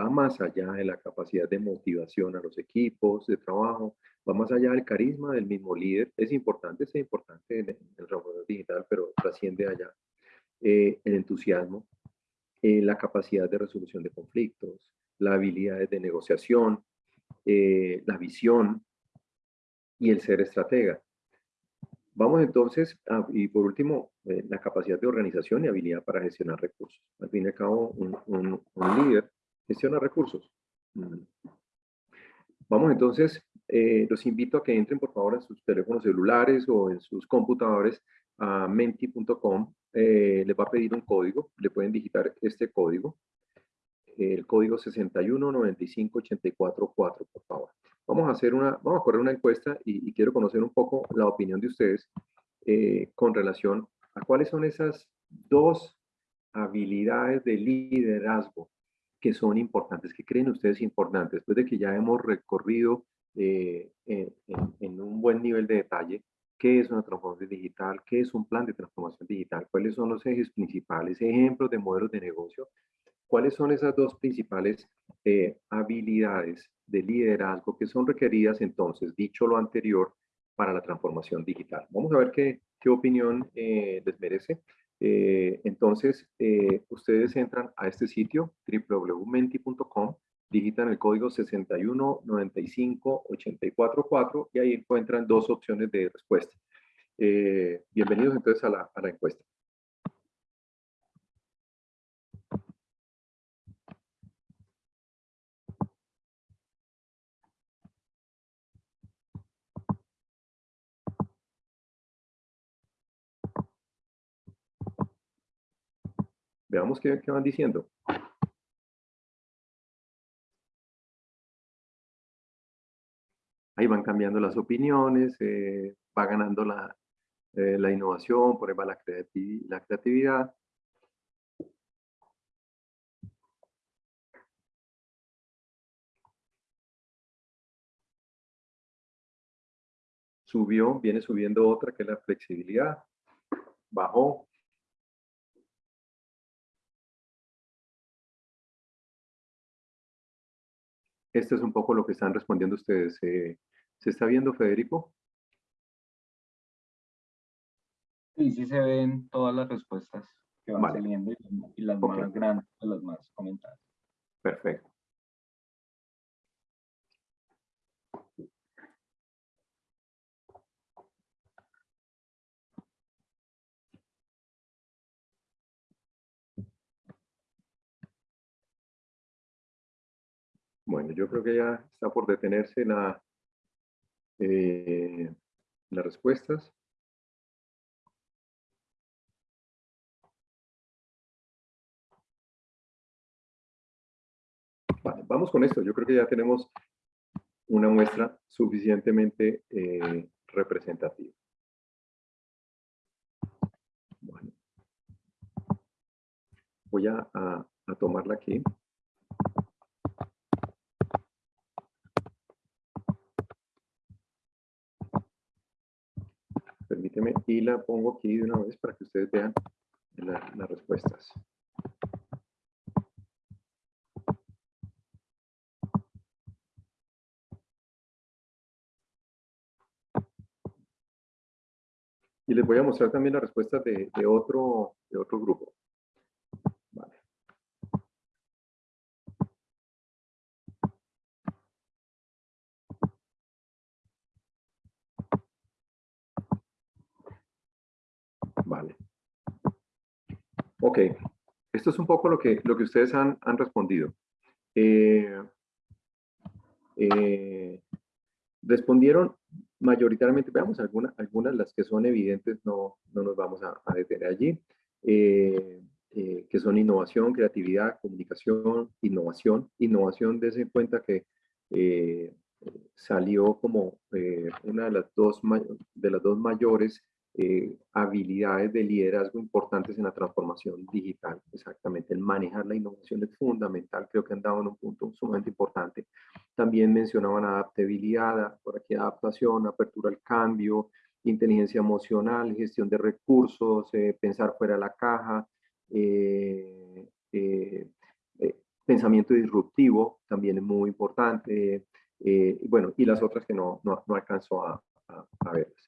va más allá de la capacidad de motivación a los equipos de trabajo, va más allá del carisma del mismo líder. Es importante, es importante en el ramo digital, pero trasciende allá. Eh, el entusiasmo, eh, la capacidad de resolución de conflictos, la habilidad de negociación, eh, la visión y el ser estratega. Vamos entonces, y por último, la capacidad de organización y habilidad para gestionar recursos. Al fin y al cabo, un, un líder gestiona recursos. Vamos entonces, eh, los invito a que entren por favor en sus teléfonos celulares o en sus computadores a menti.com. Eh, les va a pedir un código, le pueden digitar este código, el código 6195844, por favor. Vamos a hacer una, vamos a correr una encuesta y, quiero conocer un poco la opinión de ustedes eh, con relación a cuáles son esas dos habilidades de liderazgo que son importantes, que creen ustedes importantes, después de que ya hemos recorrido eh, en, un buen nivel de detalle qué es una transformación digital, qué es un plan de transformación digital, cuáles son los ejes principales, ejemplos de modelos de negocio, cuáles son esas dos principales eh, habilidades de liderazgo que son requeridas entonces, dicho lo anterior, para la transformación digital. Vamos a ver qué, qué opinión eh, les merece. Eh, entonces, eh, ustedes entran a este sitio, www.menti.com, digitan el código 6195844 y ahí encuentran dos opciones de respuesta. Eh, bienvenidos entonces a la, a la encuesta. Veamos qué, van diciendo. Ahí van cambiando las opiniones, eh, va ganando la, eh, la innovación, por ejemplo, la, la creatividad. Subió, viene subiendo otra que es la flexibilidad. Bajó, Este es un poco lo que están respondiendo ustedes. Eh, ¿Se está viendo, Federico? Sí, sí se ven todas las respuestas que van saliendo y, las más grandes, las más comentadas. Perfecto. Bueno, yo creo que ya está por detenerse la, eh, las respuestas. Vale, vamos con esto. Yo creo que ya tenemos una muestra suficientemente eh, representativa. Bueno. Voy a, a, a tomarla aquí. Y la pongo aquí de una vez para que ustedes vean la- las respuestas. Y les voy a mostrar también las respuestas de otro, de otro grupo. Vale. Vale. Ok. Esto es un poco lo que, lo que ustedes han, han respondido. Eh, eh, respondieron mayoritariamente, veamos algunas, algunas las que son evidentes, no, no nos vamos a, a detener allí, eh, eh, que son innovación, creatividad, comunicación, innovación. Innovación, des en cuenta que eh, salió como eh, una de las dos, de las dos mayores eh, habilidades de liderazgo importantes en la transformación digital. Exactamente, el manejar la innovación es fundamental, creo que han dado en un punto sumamente importante. También mencionaban adaptabilidad, por aquí adaptación, apertura al cambio, inteligencia emocional, gestión de recursos, eh, pensar fuera de la caja, eh, eh, eh, pensamiento disruptivo también es muy importante. eh, bueno, y las otras que no, no, no alcanzo a, a, a verlas.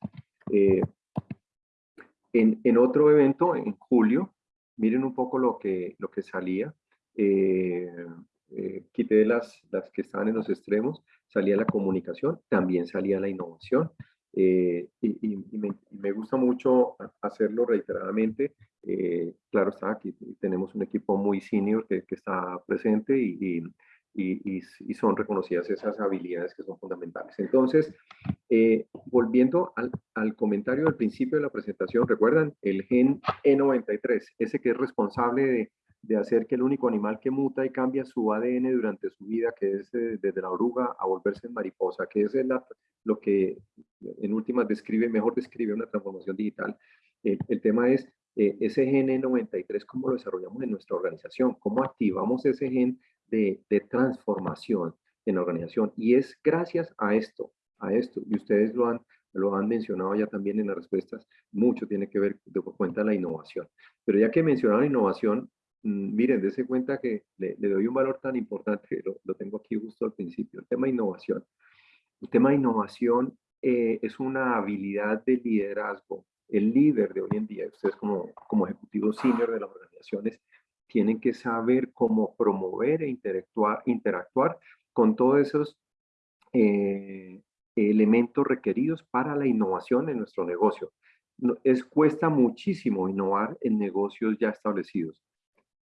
En, otro evento, en julio, miren un poco lo que, lo que salía. Eh, eh, quité las, las que estaban en los extremos, salía la comunicación, también salía la innovación. Eh, y, me, gusta mucho hacerlo reiteradamente. Eh, claro está, aquí tenemos un equipo muy senior que, que está presente y, y, son reconocidas esas habilidades que son fundamentales. Entonces, eh, volviendo al, al, comentario del principio de la presentación, recuerdan el gen E93, ese que es responsable de, de, hacer que el único animal que muta y cambia su ADN durante su vida, que es eh, desde la oruga a volverse en mariposa, que es la, lo que en últimas describe, mejor describe una transformación digital. El, el tema es eh, ese gen E93, cómo lo desarrollamos en nuestra organización, cómo activamos ese gen de, de, transformación en la organización. Y es gracias a esto, a esto, y ustedes lo han, lo han mencionado ya también en las respuestas, mucho tiene que ver de cuenta la innovación. Pero ya que mencionaron innovación, mmm, miren, dése cuenta que le, le, doy un valor tan importante, lo, lo, tengo aquí justo al principio, el tema de innovación. El tema de innovación eh, es una habilidad de liderazgo. El líder de hoy en día, ustedes como, como ejecutivos senior de las organizaciones, tienen que saber cómo promover e interactuar, interactuar con todos esos eh, elementos requeridos para la innovación en nuestro negocio. No, es, cuesta muchísimo innovar en negocios ya establecidos.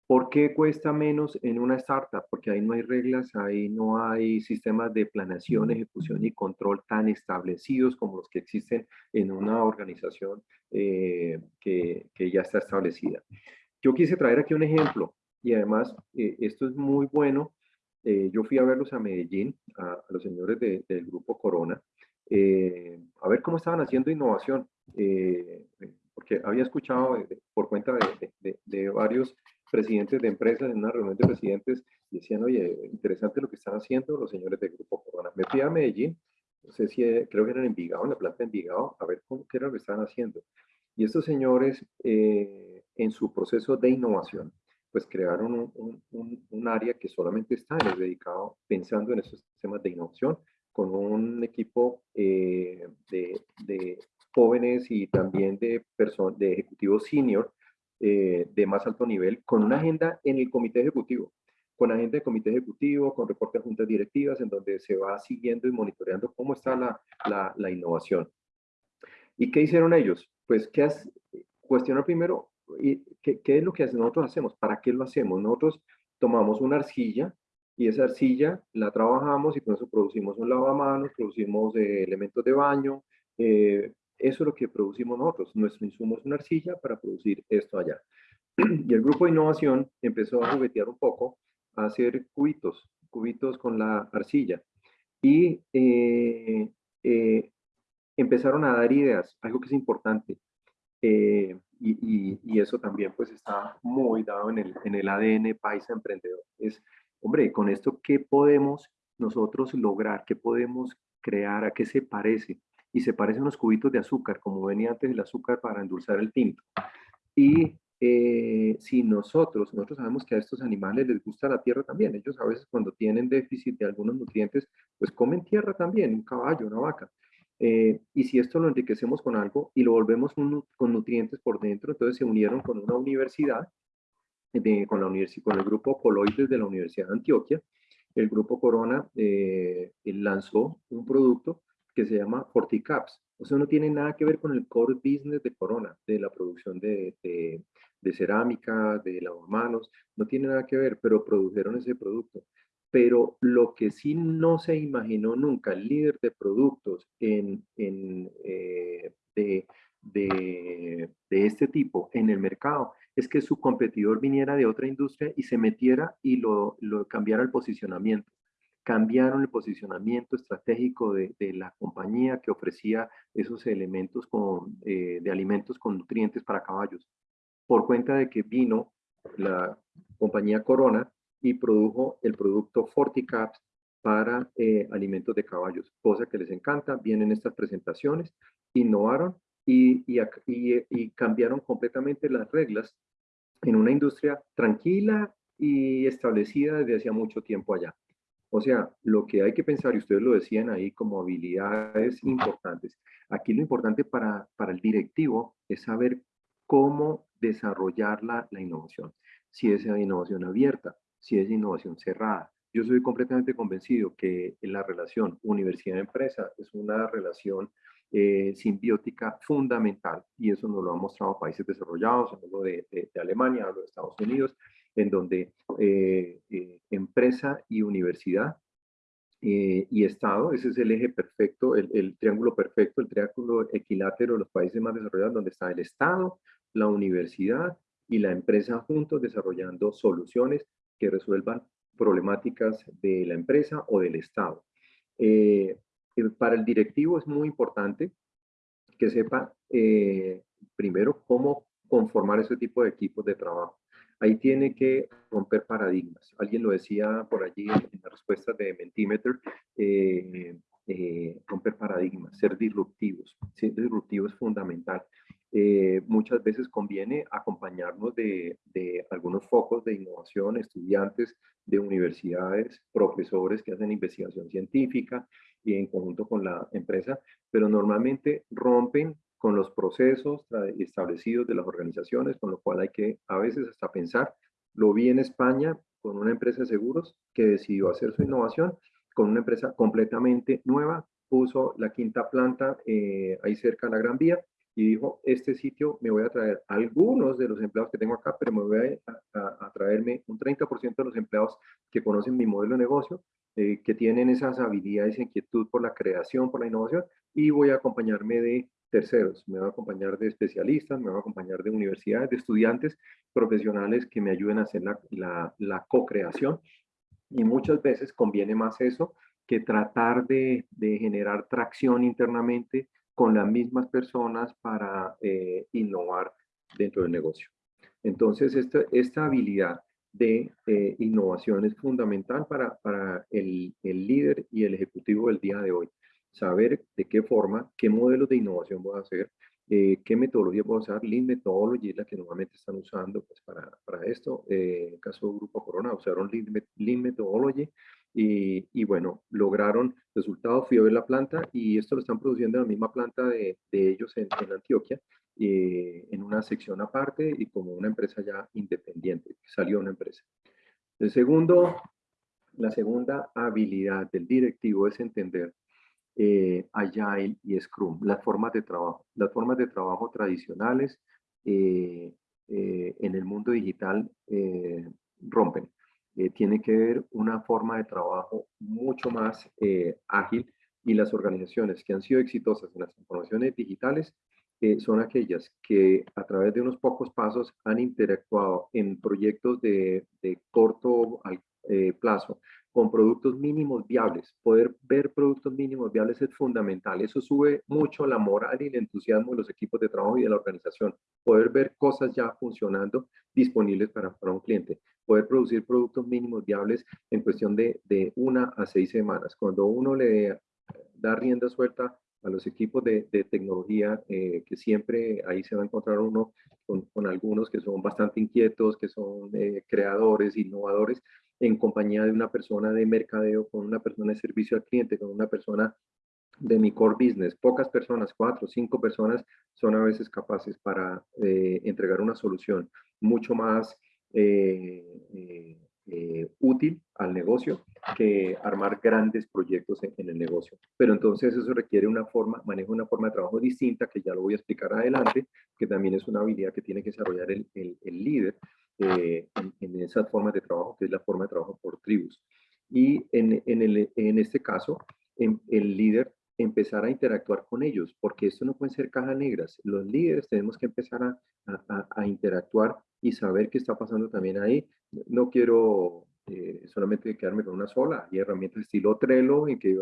¿Por qué cuesta menos en una startup? Porque ahí no hay reglas, ahí no hay sistemas de planeación, ejecución y control tan establecidos como los que existen en una organización eh, que, que ya está establecida. Yo quise traer aquí un ejemplo y además eh, esto es muy bueno. Eh, yo fui a verlos a Medellín, a, los señores de, del grupo Corona, eh, a ver cómo estaban haciendo innovación, porque había escuchado por cuenta de, varios presidentes de empresas en una reunión de presidentes, decían, oye, interesante lo que están haciendo los señores del grupo Corona. Me fui a Medellín, no sé si creo que era en Envigado, en la planta de Envigado, a ver qué era lo que estaban haciendo. Y estos señores, en su proceso de innovación, pues crearon un, un, un, área que solamente está dedicado pensando en esos sistemas de innovación, con un equipo eh, de, de, jóvenes y también de, de ejecutivos senior eh, de más alto nivel, con una agenda en el comité ejecutivo, con agenda de comité ejecutivo, con reporte de juntas directivas, en donde se va siguiendo y monitoreando cómo está la, la, la innovación. ¿Y qué hicieron ellos? Pues, ¿qué has, cuestionar primero ¿qué, ¿qué, es lo que nosotros hacemos? ¿Para qué lo hacemos? Nosotros tomamos una arcilla y esa arcilla la trabajamos y con eso producimos un lavamanos, producimos eh, elementos de baño, eh, eso es lo que producimos nosotros. Nuestro insumo es una arcilla para producir esto allá. Y el grupo de innovación empezó a juguetear un poco, a hacer cubitos, cubitos con la arcilla. Y eh, eh, empezaron a dar ideas, algo que es importante. Eh, y, eso también pues está muy dado en el, en el ADN paisa emprendedor. Es, hombre, con esto, ¿qué podemos nosotros lograr? ¿Qué podemos crear? ¿A qué se parece? y se parecen unos cubitos de azúcar, como venía antes el azúcar para endulzar el tinto. Y eh, si nosotros, nosotros sabemos que a estos animales les gusta la tierra también, ellos a veces cuando tienen déficit de algunos nutrientes, pues comen tierra también, un caballo, una vaca. Eh, y si esto lo enriquecemos con algo y lo volvemos con nutrientes por dentro, entonces se unieron con una universidad, de, con, la universidad con el grupo Coloides de la Universidad de Antioquia. El grupo Corona eh, lanzó un producto que se llama Forticaps. O sea, no tiene nada que ver con el core business de Corona, de la producción de, de, cerámica, de lavamanos, no tiene nada que ver, pero produjeron ese producto. Pero lo que sí no se imaginó nunca el líder de productos en, en eh, de, de, de, este tipo en el mercado es que su competidor viniera de otra industria y se metiera y lo, lo cambiara el posicionamiento. Cambiaron el posicionamiento estratégico de, la compañía que ofrecía esos elementos con, eh, de alimentos con nutrientes para caballos, por cuenta de que vino la compañía Corona y produjo el producto Forticaps para eh, alimentos de caballos, cosa que les encanta, vienen estas presentaciones, innovaron y, cambiaron completamente las reglas en una industria tranquila y establecida desde hacía mucho tiempo allá. O sea, lo que hay que pensar, y ustedes lo decían ahí como habilidades importantes, aquí lo importante para, para el directivo es saber cómo desarrollar la, la innovación. Si es innovación abierta, si es innovación cerrada. Yo soy completamente convencido que la relación universidad-empresa es una relación eh, simbiótica fundamental y eso nos lo han mostrado países desarrollados, hablo de, Alemania, hablo de Estados Unidos, en donde eh, eh, empresa y universidad y Estado, ese es el eje perfecto, el, triángulo perfecto, el triángulo equilátero de los países más desarrollados, donde está el Estado, la universidad y la empresa juntos desarrollando soluciones que resuelvan problemáticas de la empresa o del Estado. para el directivo es muy importante que sepa primero cómo conformar ese tipo de equipos de trabajo. Ahí tiene que romper paradigmas. Alguien lo decía por allí en la respuesta de Mentimeter, eh, eh, romper paradigmas, ser disruptivos. Ser disruptivo es fundamental. Eh, muchas veces conviene acompañarnos de, de, algunos focos de innovación, estudiantes de universidades, profesores que hacen investigación científica y en conjunto con la empresa, pero normalmente rompen con los procesos establecidos de las organizaciones, con lo cual hay que a veces hasta pensar. Lo vi en España con una empresa de seguros que decidió hacer su innovación con una empresa completamente nueva, puso la quinta planta eh, ahí cerca de la Gran Vía y dijo, este sitio me voy a traer algunos de los empleados que tengo acá, pero me voy a, traerme un 30% de los empleados que conocen mi modelo de negocio, eh, que tienen esas habilidades inquietud por la creación, por la innovación, y voy a acompañarme de terceros, me va a acompañar de especialistas, me va a acompañar de universidades, de estudiantes profesionales que me ayuden a hacer la, la, co-creación. Y muchas veces conviene más eso que tratar de, de, generar tracción internamente con las mismas personas para eh, innovar dentro del negocio. Entonces, esta, esta habilidad de eh, innovación es fundamental para, para el, el líder y el ejecutivo del día de hoy saber de qué forma, qué modelos de innovación voy a hacer, eh, qué metodología puedo usar, Lean Methodology es la que normalmente están usando pues, para, para esto. Eh, en caso del Grupo Corona usaron Lean, Methodology y, y, bueno, lograron resultados. Fui a ver la planta y esto lo están produciendo en la misma planta de, de ellos en, en Antioquia, eh, en una sección aparte y como una empresa ya independiente, salió una empresa. El segundo, la segunda habilidad del directivo es entender eh, Agile y Scrum, las formas de trabajo. Las formas de trabajo tradicionales eh, eh, en el mundo digital rompen. eh, tiene que ver una forma de trabajo mucho más eh, ágil y las organizaciones que han sido exitosas en las transformaciones digitales eh, son aquellas que a través de unos pocos pasos han interactuado en proyectos de, de corto plazo con productos mínimos viables. Poder ver productos mínimos viables es fundamental. Eso sube mucho la moral y el entusiasmo de los equipos de trabajo y de la organización. Poder ver cosas ya funcionando disponibles para, para un cliente. Poder producir productos mínimos viables en cuestión de, de una a seis semanas. Cuando uno le da rienda suelta a los equipos de, de tecnología, eh, que siempre ahí se va a encontrar uno con, con algunos que son bastante inquietos, que son eh, creadores, innovadores, en compañía de una persona de mercadeo, con una persona de servicio al cliente, con una persona de mi core business. Pocas personas, cuatro, cinco personas, son a veces capaces para eh, entregar una solución mucho más eh, eh, útil al negocio que armar grandes proyectos en, el negocio. Pero entonces eso requiere una forma, manejo una forma de trabajo distinta, que ya lo voy a explicar adelante, que también es una habilidad que tiene que desarrollar el, el, líder eh, en, esas formas de trabajo, que es la forma de trabajo por tribus. Y en, en, el, en este caso, el líder empezar a interactuar con ellos, porque esto no pueden ser cajas negras. Los líderes tenemos que empezar a, a, a interactuar y saber qué está pasando también ahí. No quiero eh, solamente quedarme con una sola. Hay herramientas estilo Trello en que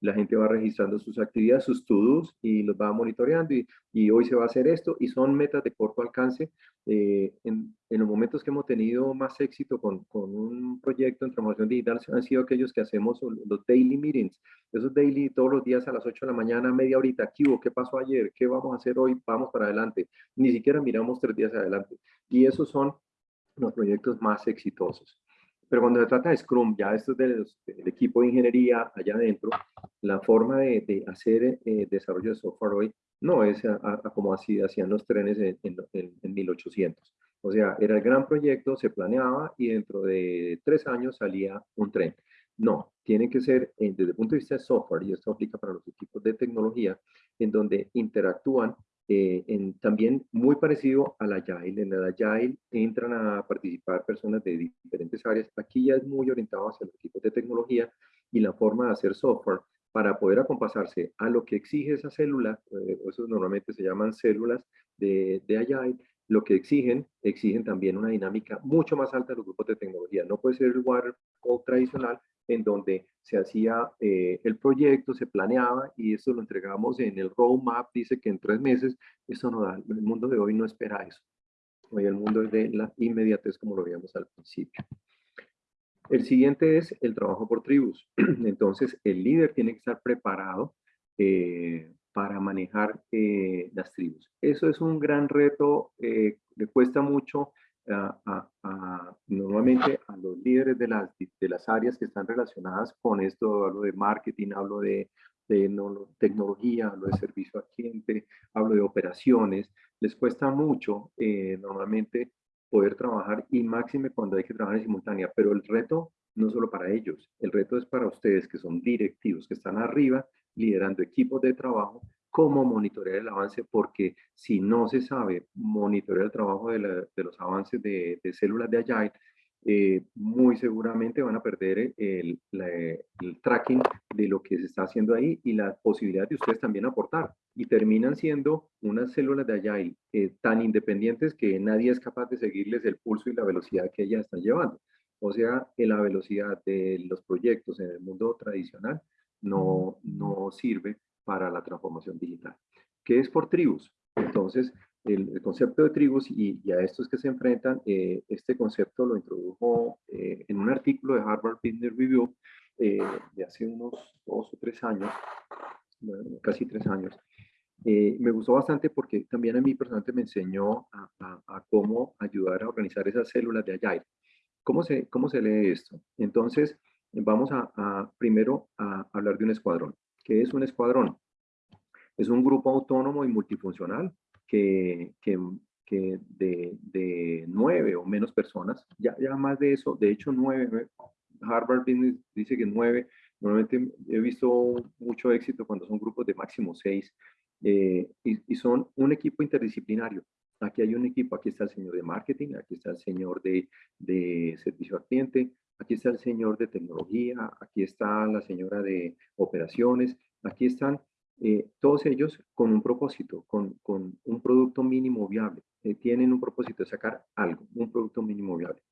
la gente va registrando sus actividades, sus to-dos y los va monitoreando y, hoy se va a hacer esto y son metas de corto alcance. Eh, en, en, los momentos que hemos tenido más éxito con, con, un proyecto en transformación digital han sido aquellos que hacemos los daily meetings. Esos daily todos los días a las 8 de la mañana, media horita, ¿qué hubo? ¿Qué pasó ayer? ¿Qué vamos a hacer hoy? Vamos para adelante. Ni siquiera miramos tres días adelante. Y esos son los proyectos más exitosos. Pero cuando se trata de Scrum, ya esto es del, equipo de ingeniería allá adentro, la forma de, de hacer eh, desarrollo de software hoy no es como así hacían los trenes en, en, en, 1800. O sea, era el gran proyecto, se planeaba y dentro de tres años salía un tren. No, tiene que ser eh, desde el punto de vista de software, y esto aplica para los equipos de tecnología, en donde interactúan eh, en, también muy parecido al Agile. En el Agile entran a participar personas de diferentes áreas. Aquí ya es muy orientado hacia los equipos de tecnología y la forma de hacer software para poder acompasarse a lo que exige esa célula, eh, esos normalmente se llaman células de, de Agile, lo que exigen, exigen también una dinámica mucho más alta de los grupos de tecnología. No puede ser el waterfall tradicional, en donde se hacía eh, el proyecto, se planeaba y eso lo entregamos en el roadmap, dice que en tres meses, eso no da, el mundo de hoy no espera eso. Hoy el mundo es de la inmediatez como lo veíamos al principio. El siguiente es el trabajo por tribus. Entonces, el líder tiene que estar preparado eh, para manejar eh, las tribus. Eso es un gran reto, le cuesta mucho normalmente a los líderes de las, de las áreas que están relacionadas con esto, hablo de marketing, hablo de, de tecnología, hablo de servicio al cliente, hablo de operaciones, les cuesta mucho eh, normalmente poder trabajar y máxime cuando hay que trabajar en simultánea, pero el reto no solo para ellos, el reto es para ustedes que son directivos, que están arriba liderando equipos de trabajo cómo monitorear el avance, porque si no se sabe monitorear el trabajo de, los avances de, células de Agile, eh, muy seguramente van a perder el, tracking de lo que se está haciendo ahí y la posibilidad de ustedes también aportar. Y terminan siendo unas células de Agile eh, tan independientes que nadie es capaz de seguirles el pulso y la velocidad que ellas están llevando. O sea, la velocidad de los proyectos en el mundo tradicional no, no sirve para la transformación digital. ¿Qué es por tribus? Entonces, el, concepto de tribus y, a estos que se enfrentan, eh, este concepto lo introdujo eh, en un artículo de Harvard Business Review eh, de hace unos dos o tres años, casi tres años. me gustó bastante porque también a mí personalmente me enseñó a, cómo ayudar a organizar esas células de Agile. ¿Cómo se, cómo se lee esto? Entonces, vamos a, a primero a hablar de un escuadrón. ¿Qué es un escuadrón? Es un grupo autónomo y multifuncional que, que, que de, de, nueve o menos personas, ya, ya más de eso, de hecho nueve, Harvard dice que nueve, normalmente he visto mucho éxito cuando son grupos de máximo seis, eh, y, y, son un equipo interdisciplinario. Aquí hay un equipo, aquí está el señor de marketing, aquí está el señor de, de servicio al cliente, aquí está el señor de tecnología, aquí está la señora de operaciones, aquí están eh, todos ellos con un propósito, con, un producto mínimo viable. Eh, tienen un propósito de sacar algo, un producto mínimo viable.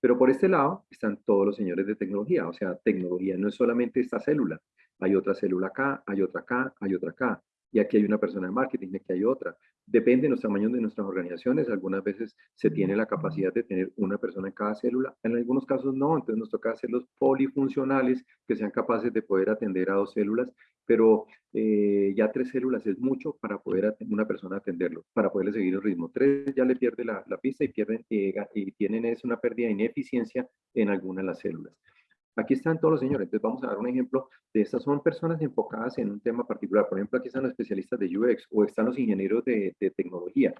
Pero por este lado están todos los señores de tecnología, o sea, tecnología no es solamente esta célula, hay otra célula acá, hay otra acá, hay otra acá y aquí hay una persona de marketing, y aquí hay otra. Depende de los tamaños de nuestras organizaciones, algunas veces se tiene la capacidad de tener una persona en cada célula, en algunos casos no, entonces nos toca hacerlos polifuncionales que sean capaces de poder atender a dos células, pero eh, ya tres células es mucho para poder una persona atenderlo, para poderle seguir el ritmo. Tres ya le pierde la, pista y, pierden, eh, y tienen es una pérdida de ineficiencia en alguna de las células. Aquí están todos los señores. Entonces vamos a dar un ejemplo de estas. Son personas enfocadas en un tema particular. Por ejemplo, aquí están los especialistas de UX o están los ingenieros de, tecnología.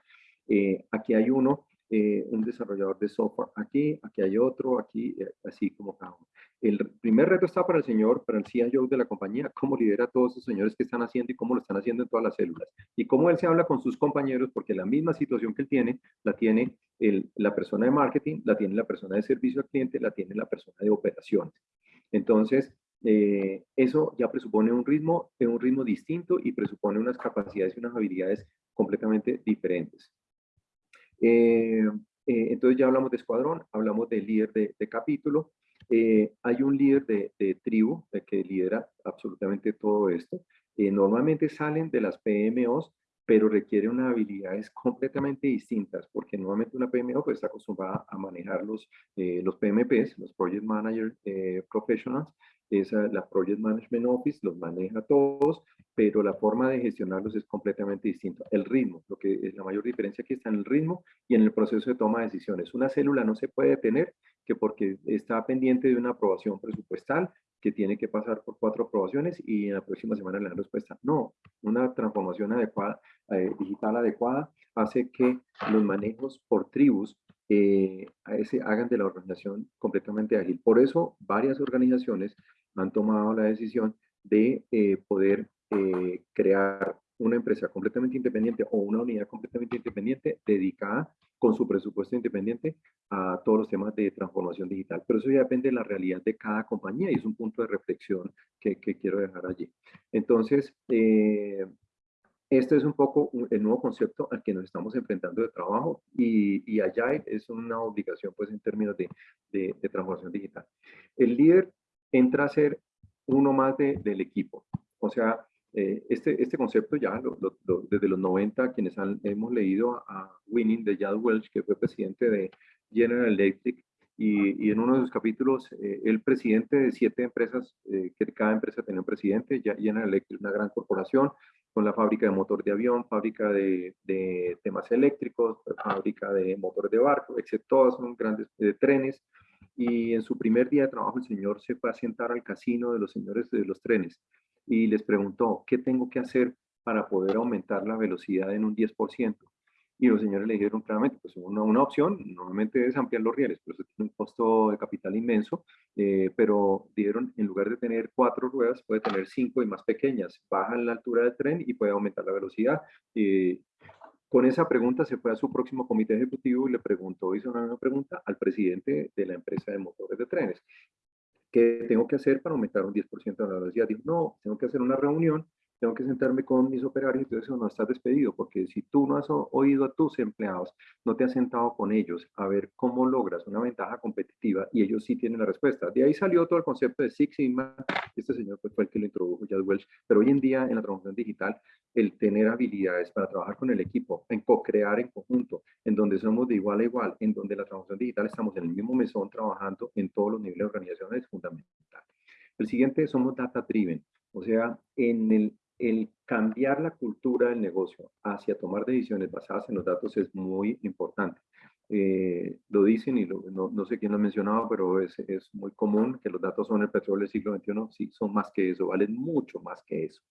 Eh, aquí hay uno, eh, un desarrollador de software. Aquí, aquí hay otro, aquí, eh, así como cada uno. El primer reto está para el señor, para el CIO de la compañía, cómo lidera a todos esos señores que están haciendo y cómo lo están haciendo en todas las células. Y cómo él se habla con sus compañeros, porque la misma situación que él tiene, la tiene la persona de marketing, la tiene la persona de servicio al cliente, la tiene la persona de operaciones. Entonces, eh, eso ya presupone un ritmo, un ritmo distinto y presupone unas capacidades y unas habilidades completamente diferentes. Eh, eh, entonces ya hablamos de escuadrón, hablamos de líder de, de capítulo, eh, hay un líder de, tribu que lidera absolutamente todo esto. Eh, normalmente salen de las PMOs, pero requiere unas habilidades completamente distintas, porque normalmente una PMO pues, está acostumbrada a manejar los, eh, los PMPs, los Project Manager Professionals, esa, la Project Management Office los maneja todos, pero la forma de gestionarlos es completamente distinta. El ritmo, lo que es la mayor diferencia aquí está en el ritmo y en el proceso de toma de decisiones. Una célula no se puede tener que porque está pendiente de una aprobación presupuestal que tiene que pasar por cuatro aprobaciones y en la próxima semana le dan respuesta. No, una transformación adecuada, eh, digital adecuada hace que los manejos por tribus eh, hagan de la organización completamente ágil. Por eso varias organizaciones han tomado la decisión de eh, poder eh, crear una empresa completamente independiente o una unidad completamente independiente dedicada con su presupuesto independiente a todos los temas de transformación digital. Pero eso ya depende de la realidad de cada compañía y es un punto de reflexión que, quiero dejar allí. Entonces, eh, este es un poco el nuevo concepto al que nos estamos enfrentando de trabajo y, y es una obligación pues en términos de, de, de transformación digital. El líder entra a ser uno más de, del equipo. O sea, eh, este, este concepto ya desde los 90, quienes han, hemos leído a, Winning de Jad Welch, que fue presidente de General Electric, y, y en uno de sus capítulos, eh, el presidente de siete empresas, eh, que cada empresa tenía un presidente, ya General Electric, una gran corporación, con la fábrica de motor de avión, fábrica de, de temas eléctricos, fábrica de motores de barco, etc. Todas son grandes trenes. Y en su primer día de trabajo, el señor se fue a sentar al casino de los señores de los trenes y les preguntó, ¿qué tengo que hacer para poder aumentar la velocidad en un 10%? Y los señores le dijeron claramente, pues una, una opción normalmente es ampliar los rieles, pero eso tiene un costo de capital inmenso, eh, pero dieron, en lugar de tener cuatro ruedas, puede tener cinco y más pequeñas, bajan la altura del tren y puede aumentar la velocidad. Eh, con esa pregunta se fue a su próximo comité ejecutivo y le preguntó, hizo una pregunta al presidente de la empresa de motores de trenes. ¿qué tengo que hacer para aumentar un 10% de la velocidad? Dijo, no, tengo que hacer una reunión tengo que sentarme con mis operarios, entonces no estás despedido, porque si tú no has oído a tus empleados, no te has sentado con ellos a ver cómo logras una ventaja competitiva y ellos sí tienen la respuesta. De ahí salió todo el concepto de Six Sigma, este señor fue el que lo introdujo, Jad Welch, pero hoy en día en la transformación digital, el tener habilidades para trabajar con el equipo, en co-crear en conjunto, en donde somos de igual a igual, en donde la transformación digital estamos en el mismo mesón trabajando en todos los niveles de organización es fundamental. El siguiente somos data driven, o sea, en el el cambiar la cultura del negocio hacia tomar decisiones basadas en los datos es muy importante. Eh, lo dicen y no, sé quién lo ha mencionado, pero es, es, muy común que los datos son el petróleo del siglo XXI. Sí, son más que eso, valen mucho más que eso.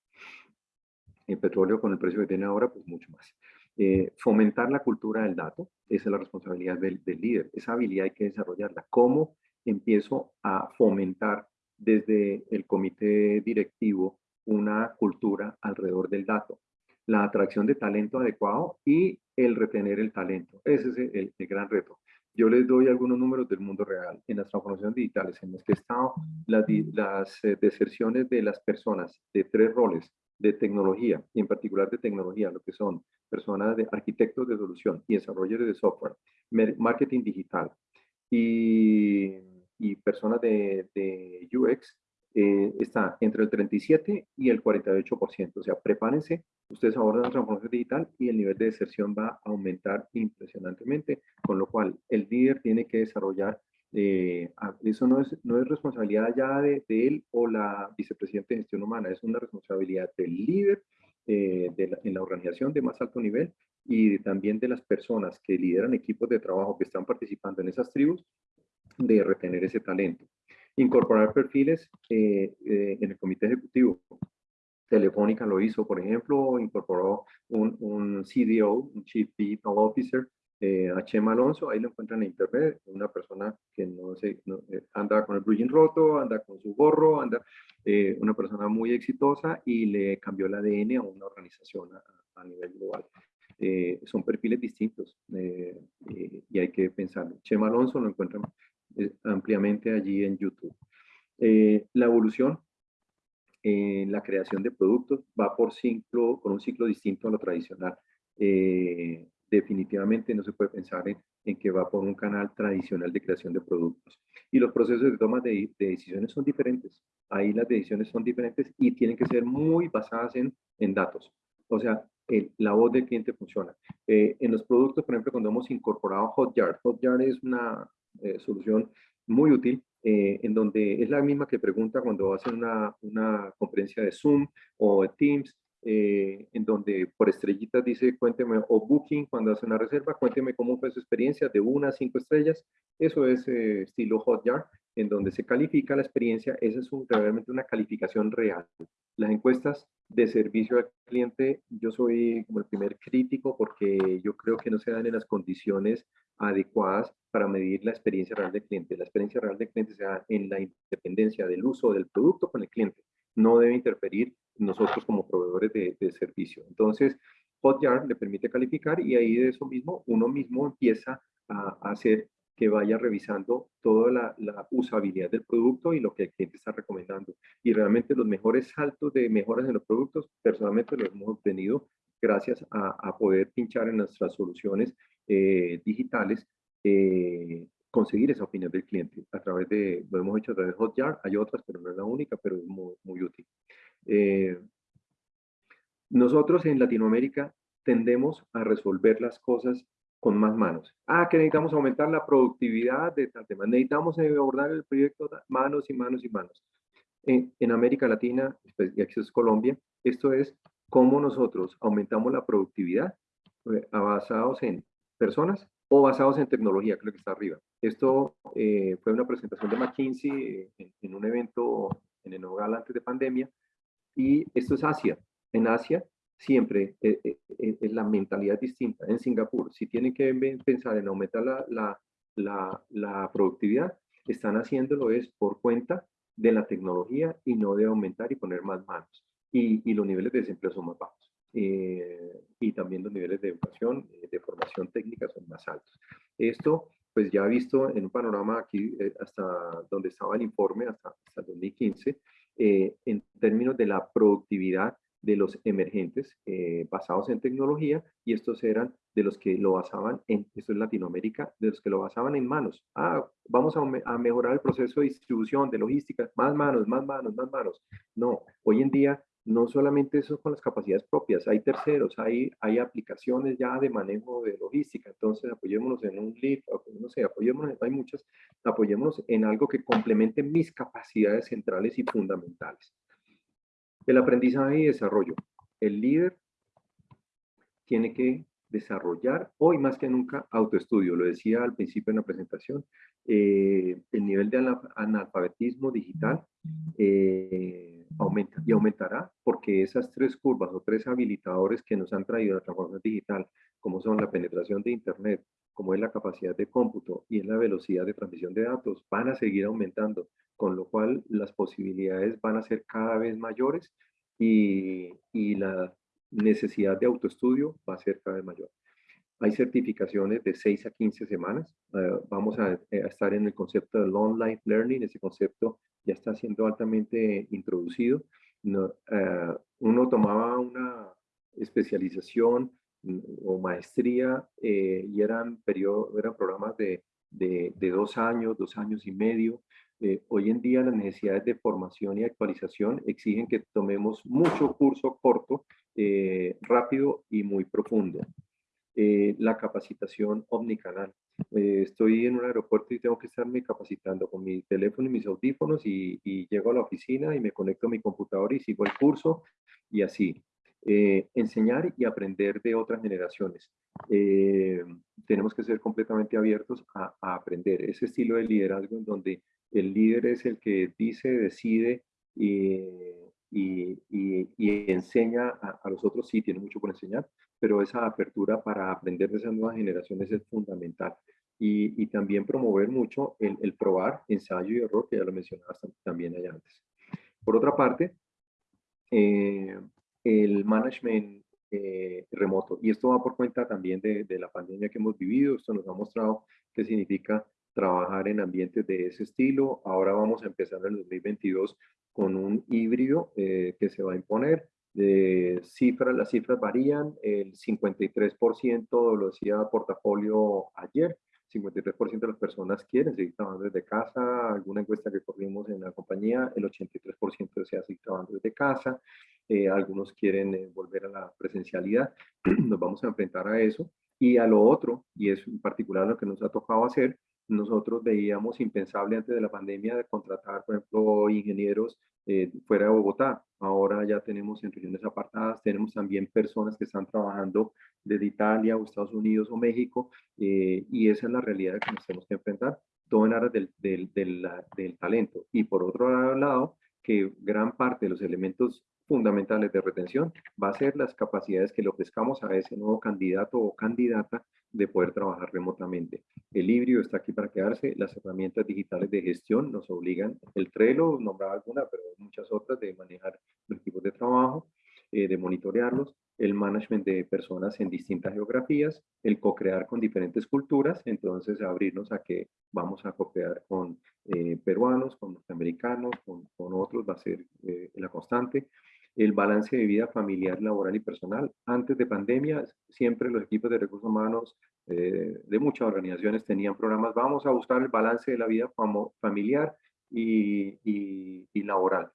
El petróleo con el precio que tiene ahora, pues mucho más. Eh, fomentar la cultura del dato, esa es la responsabilidad del, del líder. Esa habilidad hay que desarrollarla. ¿Cómo empiezo a fomentar desde el comité directivo una cultura alrededor del dato, la atracción de talento adecuado y el retener el talento. Ese es el, gran reto. Yo les doy algunos números del mundo real. En las transformaciones digitales en las que he estado, las, eh, deserciones de las personas de tres roles, de tecnología, y en particular de tecnología, lo que son personas de arquitectos de solución y desarrolladores de software, marketing digital y, y personas de UX, eh, está entre el 37 y el 48%. O sea, prepárense, ustedes abordan la transformación digital y el nivel de deserción va a aumentar impresionantemente, con lo cual el líder tiene que desarrollar, eh, eso no es, no es responsabilidad ya de, él o la vicepresidenta de gestión humana, es una responsabilidad del líder eh, en la organización de más alto nivel y también de las personas que lideran equipos de trabajo que están participando en esas tribus, de retener ese talento. Incorporar perfiles eh, eh, en el comité ejecutivo. Telefónica lo hizo, por ejemplo, incorporó un, un CDO, un Chief Digital Officer, eh, a Chema Alonso, ahí lo encuentran en internet, una persona que no sé, anda con el blue roto, anda con su gorro, anda, una persona muy exitosa y le cambió el ADN a una organización a, nivel global. son perfiles distintos y hay que pensarlo. Chema Alonso lo encuentran eh, ampliamente allí en YouTube. Eh, la evolución en la creación de productos va por ciclo, con un ciclo distinto a lo tradicional. Eh, definitivamente no se puede pensar en, que va por un canal tradicional de creación de productos. Y los procesos de toma de, decisiones son diferentes. Ahí las decisiones son diferentes y tienen que ser muy basadas en, en datos. O sea, la voz del cliente funciona. en los productos, por ejemplo, cuando hemos incorporado Hotjar, Hotjar es una, eh, solución muy útil, eh, en donde es la misma que pregunta cuando hacen una, una conferencia de Zoom o de Teams, eh, en donde por estrellitas dice cuénteme, o Booking cuando hace una reserva, cuénteme cómo fue su experiencia de una a cinco estrellas. Eso es estilo Hotjar, en donde se califica la experiencia. Esa es realmente una calificación real. Las encuestas de servicio al cliente, yo soy como el primer crítico porque yo creo que no se dan en las condiciones adecuadas para medir la experiencia real del cliente. La experiencia real del cliente se da en la independencia del uso del producto con el cliente. No debe interferir nosotros como proveedores de, servicio. Entonces, Hotjar le permite calificar y ahí de eso mismo uno mismo empieza a, hacer que vaya revisando toda la, usabilidad del producto y lo que el cliente está recomendando. Y realmente los mejores saltos de mejoras en los productos, personalmente los hemos obtenido gracias a, poder pinchar en nuestras soluciones eh, digitales, eh, conseguir esa opinión del cliente a través de, lo hemos hecho a través de Hotjar, hay otras, pero no es la única, pero es muy, muy útil. Eh, nosotros en Latinoamérica tendemos a resolver las cosas con más manos. Ah, que necesitamos aumentar la productividad de tal tema. Necesitamos abordar el proyecto manos y manos y manos. En, en América Latina, pues, y aquí es Colombia, esto es cómo nosotros aumentamos la productividad eh, basados en personas o basados en tecnología, lo que está arriba. Esto eh, fue una presentación de McKinsey eh, en, un evento en el Nogal antes de pandemia, y esto es Asia. En Asia siempre es la mentalidad distinta. En Singapur, si tienen que pensar en aumentar la, la, la, la productividad, están haciéndolo es por cuenta de la tecnología y no de aumentar y poner más manos y, los niveles de desempleo son más bajos. Eh, y también los niveles de educación, eh, de formación técnica son más altos. Esto, pues ya visto en un panorama aquí, eh, hasta donde estaba el informe, hasta, hasta 2015, en términos de la productividad de los emergentes basados en tecnología, y estos eran de los que lo basaban en, esto es Latinoamérica, de los que lo basaban en manos. Ah, vamos a mejorar el proceso de distribución, de logística, más manos, más manos, más manos. No, hoy en día no solamente eso con las capacidades propias, hay terceros, hay, hay aplicaciones ya de manejo de logística, entonces apoyémonos en un lead, no sé, apoyémonos, hay muchas, apoyémonos en algo que complemente mis capacidades centrales y fundamentales. El aprendizaje y desarrollo. El líder tiene que desarrollar hoy más que nunca autoestudio. Lo decía al principio en la presentación, eh, el nivel de analfabetismo digital eh, aumenta y aumentará porque esas tres curvas o tres habilitadores que nos han traído la transformación digital, como son la penetración de Internet, como es la capacidad de cómputo y es la velocidad de transmisión de datos, van a seguir aumentando, con lo cual las posibilidades van a ser cada vez mayores y, y la necesidad de autoestudio va a ser cada vez mayor. Hay certificaciones de 6 a 15 semanas. Eh, vamos a, estar en el concepto de Long Life Learning. Ese concepto ya está siendo altamente introducido. uno tomaba una especialización mm, o maestría y eran, periodo, eran programas de, de, de, dos años, dos años y medio. Eh, hoy en día las necesidades de formación y actualización exigen que tomemos mucho curso corto, eh, rápido y muy profundo. Eh, la capacitación omnicanal. estoy en un aeropuerto y tengo que estarme capacitando con mi teléfono y mis audífonos y, y llego a la oficina y me conecto a mi computador y sigo el curso y así. Enseñar y aprender de otras generaciones. tenemos que ser completamente abiertos a, a, aprender. Ese estilo de liderazgo en donde el líder es el que dice, decide y, enseña a, los otros, sí, tiene mucho por enseñar, pero esa apertura para aprender de esas nuevas generaciones es fundamental. Y, también promover mucho el, probar, ensayo y error, que ya lo mencionabas también allá antes. Por otra parte, eh, el management eh, remoto. Y esto va por cuenta también de, de, la pandemia que hemos vivido. Esto nos ha mostrado qué significa trabajar en ambientes de ese estilo. Ahora vamos a empezar en el 2022 con un híbrido eh, que se va a imponer. De cifras, las cifras varían, el 53% lo decía portafolio ayer, 53% de las personas quieren seguir trabajando desde casa, alguna encuesta que corrimos en la compañía, el 83% desea seguir trabajando desde casa, eh, algunos quieren eh, volver a la presencialidad, nos vamos a enfrentar a eso, y a lo otro, y es en particular lo que nos ha tocado hacer, nosotros veíamos impensable antes de la pandemia de contratar, por ejemplo, ingenieros eh, fuera de Bogotá. Ahora ya tenemos en regiones apartadas, tenemos también personas que están trabajando desde Italia o Estados Unidos o México, eh, y esa es la realidad que nos tenemos que enfrentar, todo en aras del, del, del, del talento. Y por otro lado, que gran parte de los elementos fundamentales de retención va a ser las capacidades que le ofrezcamos a ese nuevo candidato o candidata de poder trabajar remotamente. El híbrido está aquí para quedarse, las herramientas digitales de gestión nos obligan, el Trello, nombraba alguna, pero muchas otras de manejar los equipos de trabajo, eh, de monitorearlos, el management de personas en distintas geografías, el co-crear con diferentes culturas, entonces abrirnos a que vamos a co-crear con eh, peruanos, con norteamericanos, con, con, otros, va a ser eh, la constante, el balance de vida familiar, laboral y personal. Antes de pandemia, siempre los equipos de recursos humanos eh, de muchas organizaciones tenían programas, vamos a buscar el balance de la vida familiar y, y, laboral.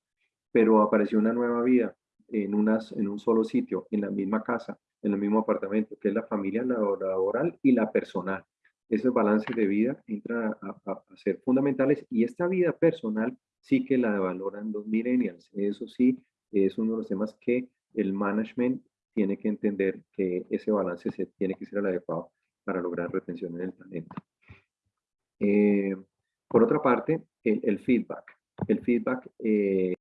Pero apareció una nueva vida en, unas, en un solo sitio, en la misma casa, en el mismo apartamento, que es la familia laboral y la personal. Ese balance de vida entra a, a, a ser fundamentales y esta vida personal sí que la valoran los millennials. Eso sí, es uno de los temas que el management tiene que entender que ese balance se tiene que ser el adecuado para lograr retención en el talento. Eh, por otra parte, el, feedback. El feedback eh,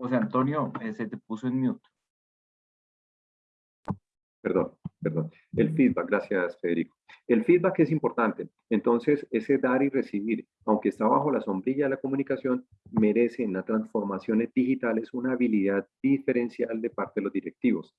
José Antonio, eh, se te puso en mute. Perdón, perdón. El feedback, gracias Federico. El feedback es importante. Entonces, ese dar y recibir, aunque está bajo la sombrilla de la comunicación, merece en las transformaciones digitales una habilidad diferencial de parte de los directivos.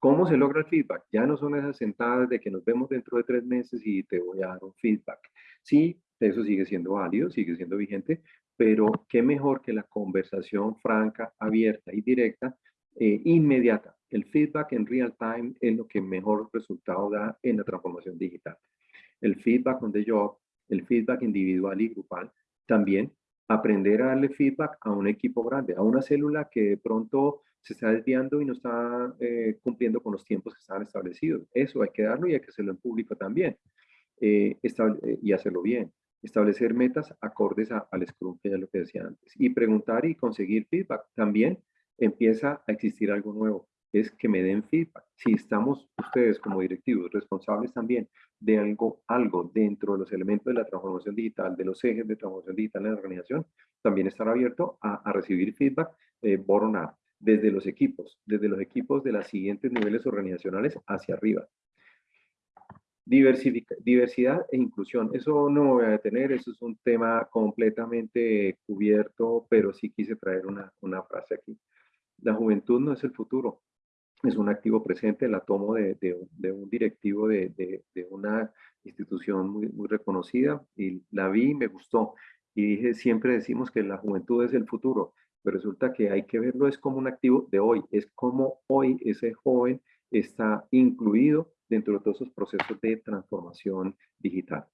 ¿Cómo se logra el feedback? Ya no son esas sentadas de que nos vemos dentro de tres meses y te voy a dar un feedback. Sí, eso sigue siendo válido, sigue siendo vigente, pero qué mejor que la conversación franca, abierta y directa, eh, inmediata el feedback en real time es lo que mejor resultado da en la transformación digital. El feedback on the job, el feedback individual y grupal, también aprender a darle feedback a un equipo grande, a una célula que de pronto se está desviando y no está eh, cumpliendo con los tiempos que están establecidos. Eso hay que darlo y hay que hacerlo en público también eh, y hacerlo bien. Establecer metas acordes al Scrum, que lo que decía antes. Y preguntar y conseguir feedback. También empieza a existir algo nuevo es que me den feedback. Si estamos ustedes como directivos responsables también de algo, algo dentro de los elementos de la transformación digital, de los ejes de transformación digital en la organización, también estar abierto a, recibir feedback eh, desde los equipos, desde los equipos de los siguientes niveles organizacionales hacia arriba. diversidad e inclusión, eso no me voy a detener, eso es un tema completamente cubierto, pero sí quise traer una, una frase aquí. La juventud no es el futuro, es un activo presente, la tomo de, de, un directivo de, de, una institución muy, muy reconocida y la vi y me gustó. Y dije, siempre decimos que la juventud es el futuro, pero resulta que hay que verlo es como un activo de hoy, es como hoy ese joven está incluido dentro de todos esos procesos de transformación digital.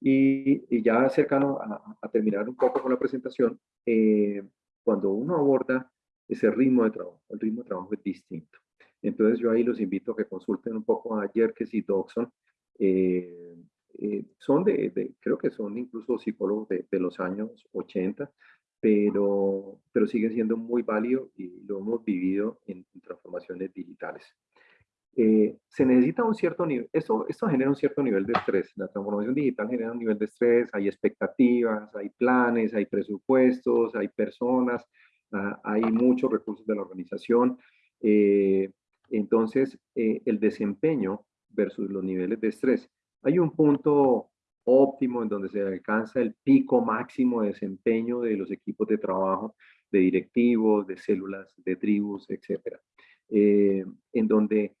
Y, ya cercano a, a, terminar un poco con la presentación, eh, cuando uno aborda ese ritmo de trabajo, el ritmo de trabajo es distinto. Entonces yo ahí los invito a que consulten un poco a Jerkes y Dodson. Eh, eh, son de, creo que son incluso psicólogos de, de, los años 80, pero, pero siguen siendo muy válidos y lo hemos vivido en, transformaciones digitales. Eh, se necesita un cierto nivel, esto, esto genera un cierto nivel de estrés, la transformación digital genera un nivel de estrés, hay expectativas, hay planes, hay presupuestos, hay personas, ah, hay muchos recursos de la organización, eh, entonces eh, el desempeño versus los niveles de estrés. Hay un punto óptimo en donde se alcanza el pico máximo de desempeño de los equipos de trabajo, de directivos, de células, de tribus, etc. en donde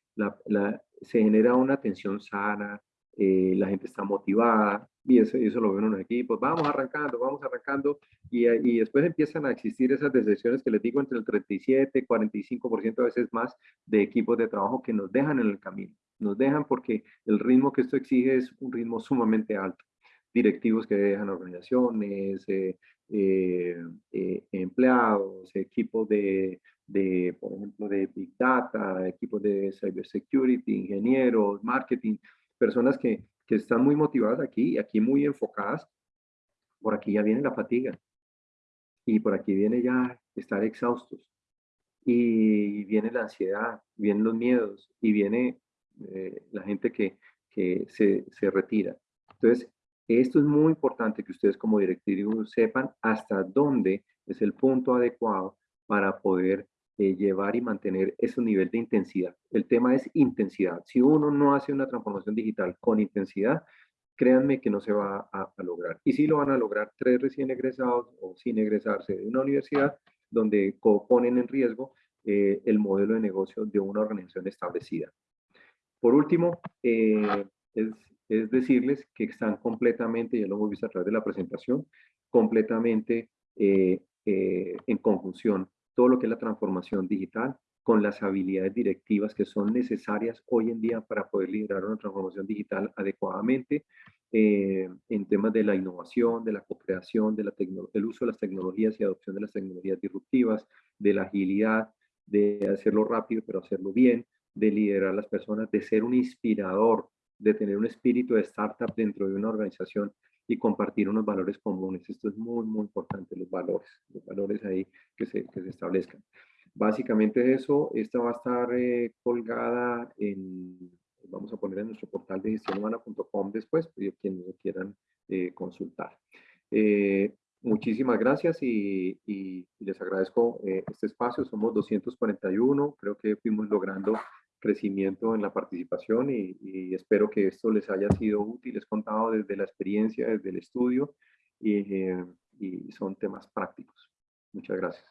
se genera una tensión sana, eh, la gente está motivada, y eso, eso lo ven en los equipos, vamos arrancando, vamos arrancando, y, y, después empiezan a existir esas decisiones que les digo entre el 37, 45% a veces más de equipos de trabajo que nos dejan en el camino, nos dejan porque el ritmo que esto exige es un ritmo sumamente alto. Directivos que dejan organizaciones, eh, eh, empleados, equipos de, de, por ejemplo, de Big Data, equipos de Cybersecurity, ingenieros, marketing, personas que, que están muy motivadas aquí, aquí muy enfocadas. Por aquí ya viene la fatiga. Y por aquí viene ya estar exhaustos. Y viene la ansiedad, vienen los miedos y viene eh, la gente que, que se, se retira. Entonces, esto es muy importante que ustedes como directivos sepan hasta dónde es el punto adecuado para poder eh, llevar y mantener ese nivel de intensidad. El tema es intensidad. Si uno no hace una transformación digital con intensidad, créanme que no se va a, lograr. Y si lo van a lograr tres recién egresados o sin egresarse de una universidad, donde ponen en riesgo eh, el modelo de negocio de una organización establecida. Por último, eh, es, es, decirles que están completamente, ya lo hemos visto a través de la presentación, completamente en conjunción todo lo que es la transformación digital con las habilidades directivas que son necesarias hoy en día para poder liderar una transformación digital adecuadamente eh, en temas de la innovación, de la co-creación, del uso de las tecnologías y adopción de las tecnologías disruptivas, de la agilidad, de hacerlo rápido pero hacerlo bien, de liderar a las personas, de ser un inspirador, de tener un espíritu de startup dentro de una organización y compartir unos valores comunes. Esto es muy, muy importante, los valores, los valores ahí que se, que se establezcan. Básicamente eso, esta va a estar eh, colgada en, vamos a poner en nuestro portal de gestionhumana.com después, quienes lo quieran eh, consultar. Eh, muchísimas gracias y, y les agradezco este espacio. Somos 241, creo que fuimos logrando crecimiento en la participación y, espero que esto les haya sido útil. Les contado desde la experiencia, desde el estudio eh, y, son temas prácticos. Muchas gracias.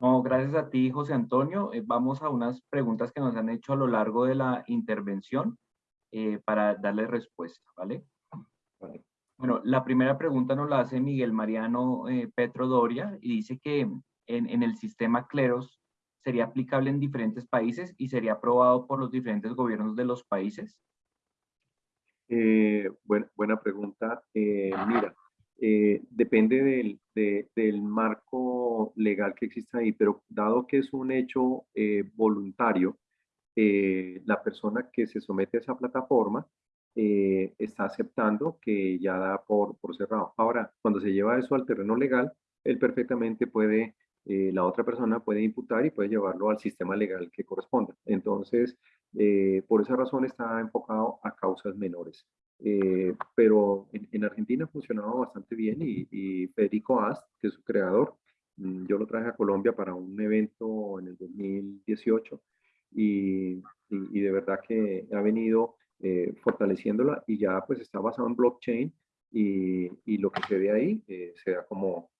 No, gracias a ti, José Antonio. Eh, vamos a unas preguntas que nos han hecho a lo largo de la intervención eh, para darle respuesta, ¿vale? Bueno, la primera pregunta nos la hace Miguel Mariano Petro Doria y dice que en, en el sistema Cleros sería aplicable en diferentes países y sería aprobado por los diferentes gobiernos de los países? Eh, buena pregunta. Eh, mira, eh, depende del, marco legal que exista ahí, pero dado que es un hecho voluntario, la persona que se somete a esa plataforma está aceptando que ya da por, por cerrado. Ahora, cuando se lleva eso al terreno legal, él perfectamente puede eh, la otra persona puede imputar y puede llevarlo al sistema legal que corresponda. Entonces, eh, por esa razón está enfocado a causas menores. Eh, pero en, Argentina ha funcionado bastante bien y, Federico Ast, que es su creador, mm, yo lo traje a Colombia para un evento en el 2018 y, y, de verdad que ha venido fortaleciéndola y ya pues está basado en blockchain y, y lo que se ve ahí se da como,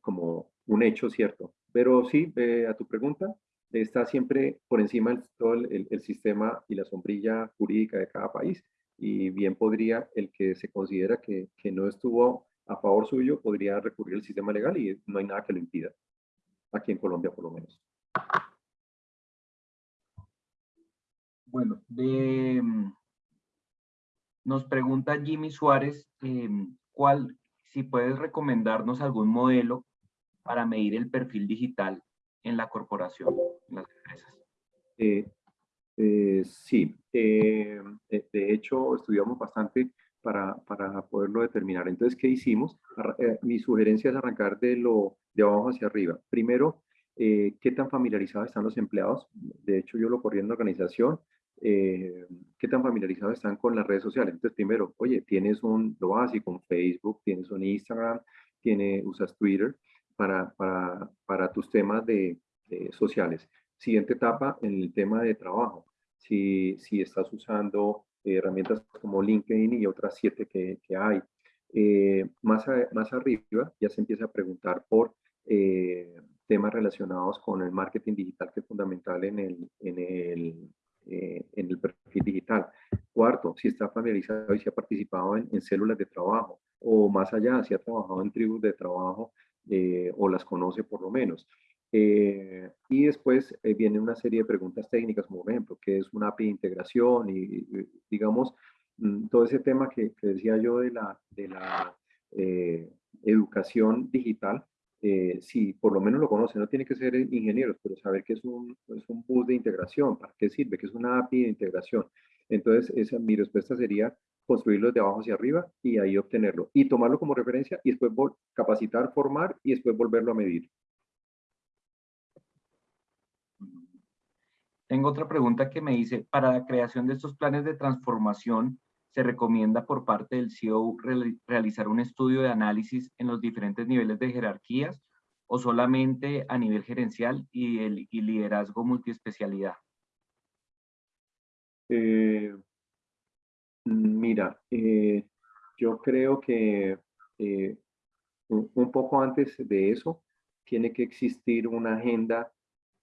como un hecho cierto, pero sí, a tu pregunta, está siempre por encima de todo el, el, sistema y la sombrilla jurídica de cada país. Y bien podría el que se considera que, que no estuvo a favor suyo, podría recurrir al sistema legal y no hay nada que lo impida, aquí en Colombia por lo menos. Bueno, mm, nos pregunta Jimmy Suárez, em, ¿cuál, si puedes recomendarnos algún modelo para medir el perfil digital en la corporación, en las empresas? Eh, eh, sí, eh, de hecho estudiamos bastante para, para, poderlo determinar. Entonces, ¿qué hicimos? mi sugerencia es arrancar de, lo, de abajo hacia arriba. Primero, ¿qué tan familiarizados están los empleados? De hecho, yo lo corrí en la organización. ¿Qué tan familiarizados están con las redes sociales? Entonces, primero, oye, tienes un, lo básico, Facebook, tienes un Instagram, tiene, usas Twitter para, para, para tus temas de, sociales. Siguiente etapa en el tema de trabajo. Si, si estás usando herramientas como LinkedIn y otras siete que, que hay. Eh, más, más arriba ya se empieza a preguntar por eh, temas relacionados con el marketing digital que es fundamental en el, en el, eh, en el perfil digital. Cuarto, si está familiarizado y si ha participado en, en células de trabajo o más allá, si ha trabajado en tribus de trabajo eh, o las conoce por lo menos. Eh, y después eh, viene una serie de preguntas técnicas, como por ejemplo, ¿qué es una API de integración? Y, digamos, mm, todo ese tema que, decía yo de la, de la educación digital, si por lo menos lo conoce, no tiene que ser ingenieros, pero saber que es un, es un bus de integración, para qué sirve, que es una API de integración. Entonces, esa, mi respuesta sería construirlo de abajo hacia arriba y ahí obtenerlo. Y tomarlo como referencia y después capacitar, formar y después volverlo a medir. Tengo otra pregunta que me dice, para la creación de estos planes de transformación, ¿se recomienda por parte del CEO realizar un estudio de análisis en los diferentes niveles de jerarquías o solamente a nivel gerencial y, el, y liderazgo multiespecialidad? Eh, Mira, eh, yo creo que eh, un, poco antes de eso tiene que existir una agenda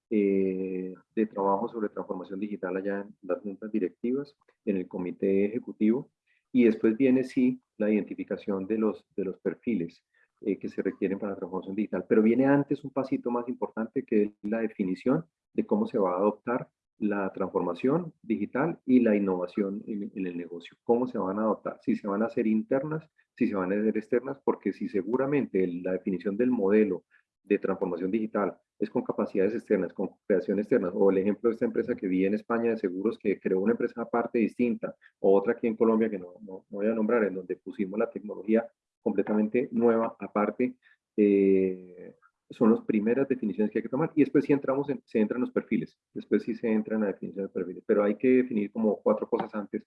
eh, de trabajo sobre transformación digital allá en las juntas directivas, en el comité ejecutivo, y después viene sí la identificación de los, de los perfiles que se requieren para la transformación digital. Pero viene antes un pasito más importante que es la definición de cómo se va a adoptar la transformación digital y la innovación en, el negocio. ¿Cómo se van a adoptar? Si se van a hacer internas, si se van a hacer externas, porque si seguramente la definición del modelo de transformación digital es con capacidades externas, con creación externa, o el ejemplo de esta empresa que vi en España de seguros que creó una empresa aparte distinta, o otra aquí en Colombia que no, voy a nombrar, en donde pusimos la tecnología completamente nueva aparte, eh, son las primeras definiciones que hay que tomar y después sí entramos en, se entran los perfiles, después sí se entra en la definición de perfiles, pero hay que definir como cuatro cosas antes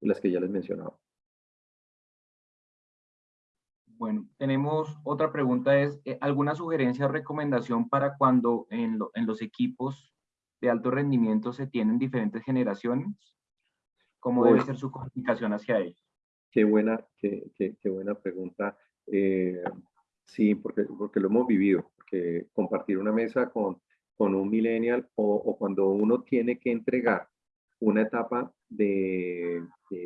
de las que ya les mencionaba. Bueno, tenemos otra pregunta, es eh, ¿alguna sugerencia o recomendación para cuando en, los equipos de alto rendimiento se tienen diferentes generaciones? ¿Cómo debe ser su comunicación hacia ellos? Qué buena, qué, qué, buena pregunta. Eh, sí, porque, porque lo hemos vivido que compartir una mesa con, con un millennial o, cuando uno tiene que entregar una etapa de,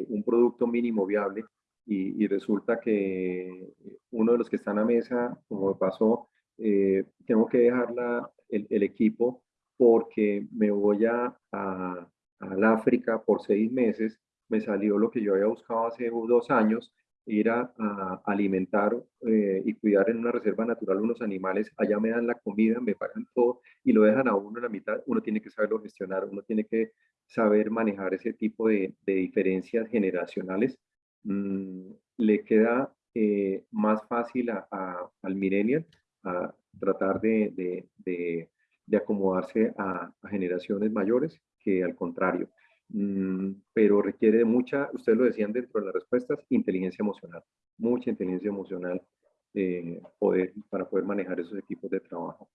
un producto mínimo viable y, resulta que uno de los que están a mesa, como pasó, eh, tengo que dejar la, el, equipo porque me voy a, a, al África por seis meses, me salió lo que yo había buscado hace dos años ir a, alimentar eh, y cuidar en una reserva natural unos animales, allá me dan la comida, me pagan todo y lo dejan a uno en la mitad, uno tiene que saberlo gestionar, uno tiene que saber manejar ese tipo de, diferencias generacionales. Mm, le queda eh, más fácil al millennial a tratar de, acomodarse a generaciones mayores que al contrario. Mm, pero requiere mucha, ustedes lo decían dentro de las respuestas, inteligencia emocional, mucha inteligencia emocional eh, poder, para poder manejar esos equipos de trabajo.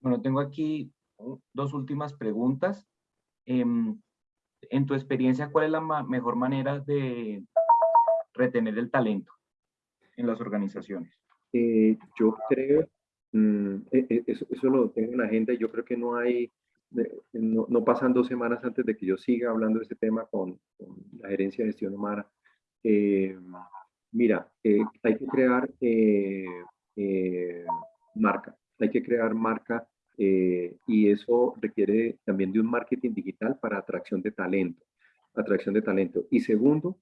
Bueno, tengo aquí dos últimas preguntas. Em, en tu experiencia, ¿cuál es la mejor manera de retener el talento en las organizaciones? Eh, yo creo mm, e, e, eso, eso, lo tengo en la agenda y yo creo que no hay, no, pasan dos semanas antes de que yo siga hablando de este tema con, la gerencia de gestión humana. Eh, mira, eh, hay que crear marca, hay que crear marca y eso requiere también de un marketing digital para atracción de talento, atracción de talento. Y segundo,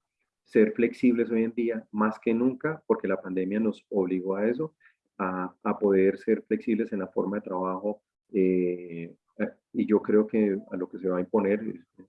ser flexibles hoy en día más que nunca, porque la pandemia nos obligó a eso, a, poder ser flexibles en la forma de trabajo. Eh, y yo creo que a lo que se va a imponer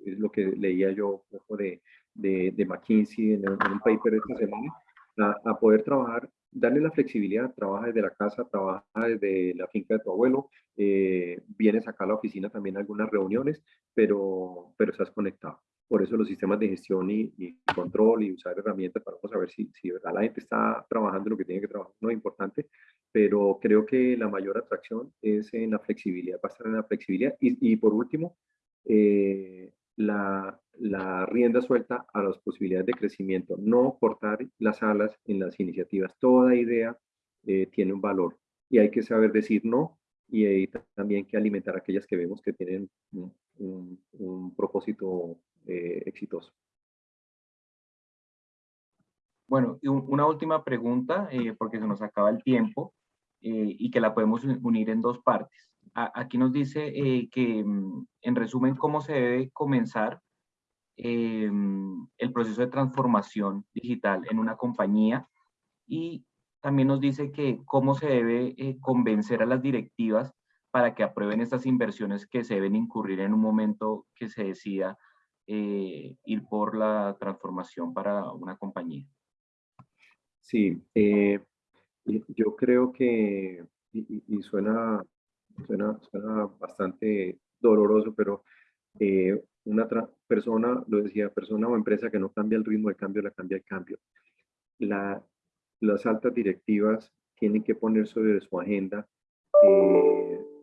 es, lo que leía yo un poco de, de, de McKinsey en, un paper esta semana, a, a, poder trabajar, darle la flexibilidad, trabaja desde la casa, trabaja desde la finca de tu abuelo, eh, vienes acá a la oficina también a algunas reuniones, pero, pero estás conectado. Por eso los sistemas de gestión y, control y usar herramientas para saber si, si verdad la gente está trabajando lo que tiene que trabajar no es importante, pero creo que la mayor atracción es en la flexibilidad, va a estar en la flexibilidad. Y, por último, eh, la, la, rienda suelta a las posibilidades de crecimiento, no cortar las alas en las iniciativas. Toda idea eh, tiene un valor y hay que saber decir no y hay también que alimentar aquellas que vemos que tienen un, un propósito eh, exitoso. Bueno, una última pregunta, eh, porque se nos acaba el tiempo eh, y que la podemos unir en dos partes. aquí nos dice que, mm, en resumen, cómo se debe comenzar el proceso de transformación digital en una compañía y también nos dice que cómo se debe convencer a las directivas para que aprueben estas inversiones que se deben incurrir en un momento que se decida eh, ir por la transformación para una compañía? Sí, eh, yo creo que, y, suena, suena, suena, bastante doloroso, pero eh, una persona, lo decía, persona o empresa que no cambia el ritmo de cambio, la cambia el cambio. La, las altas directivas tienen que poner sobre su agenda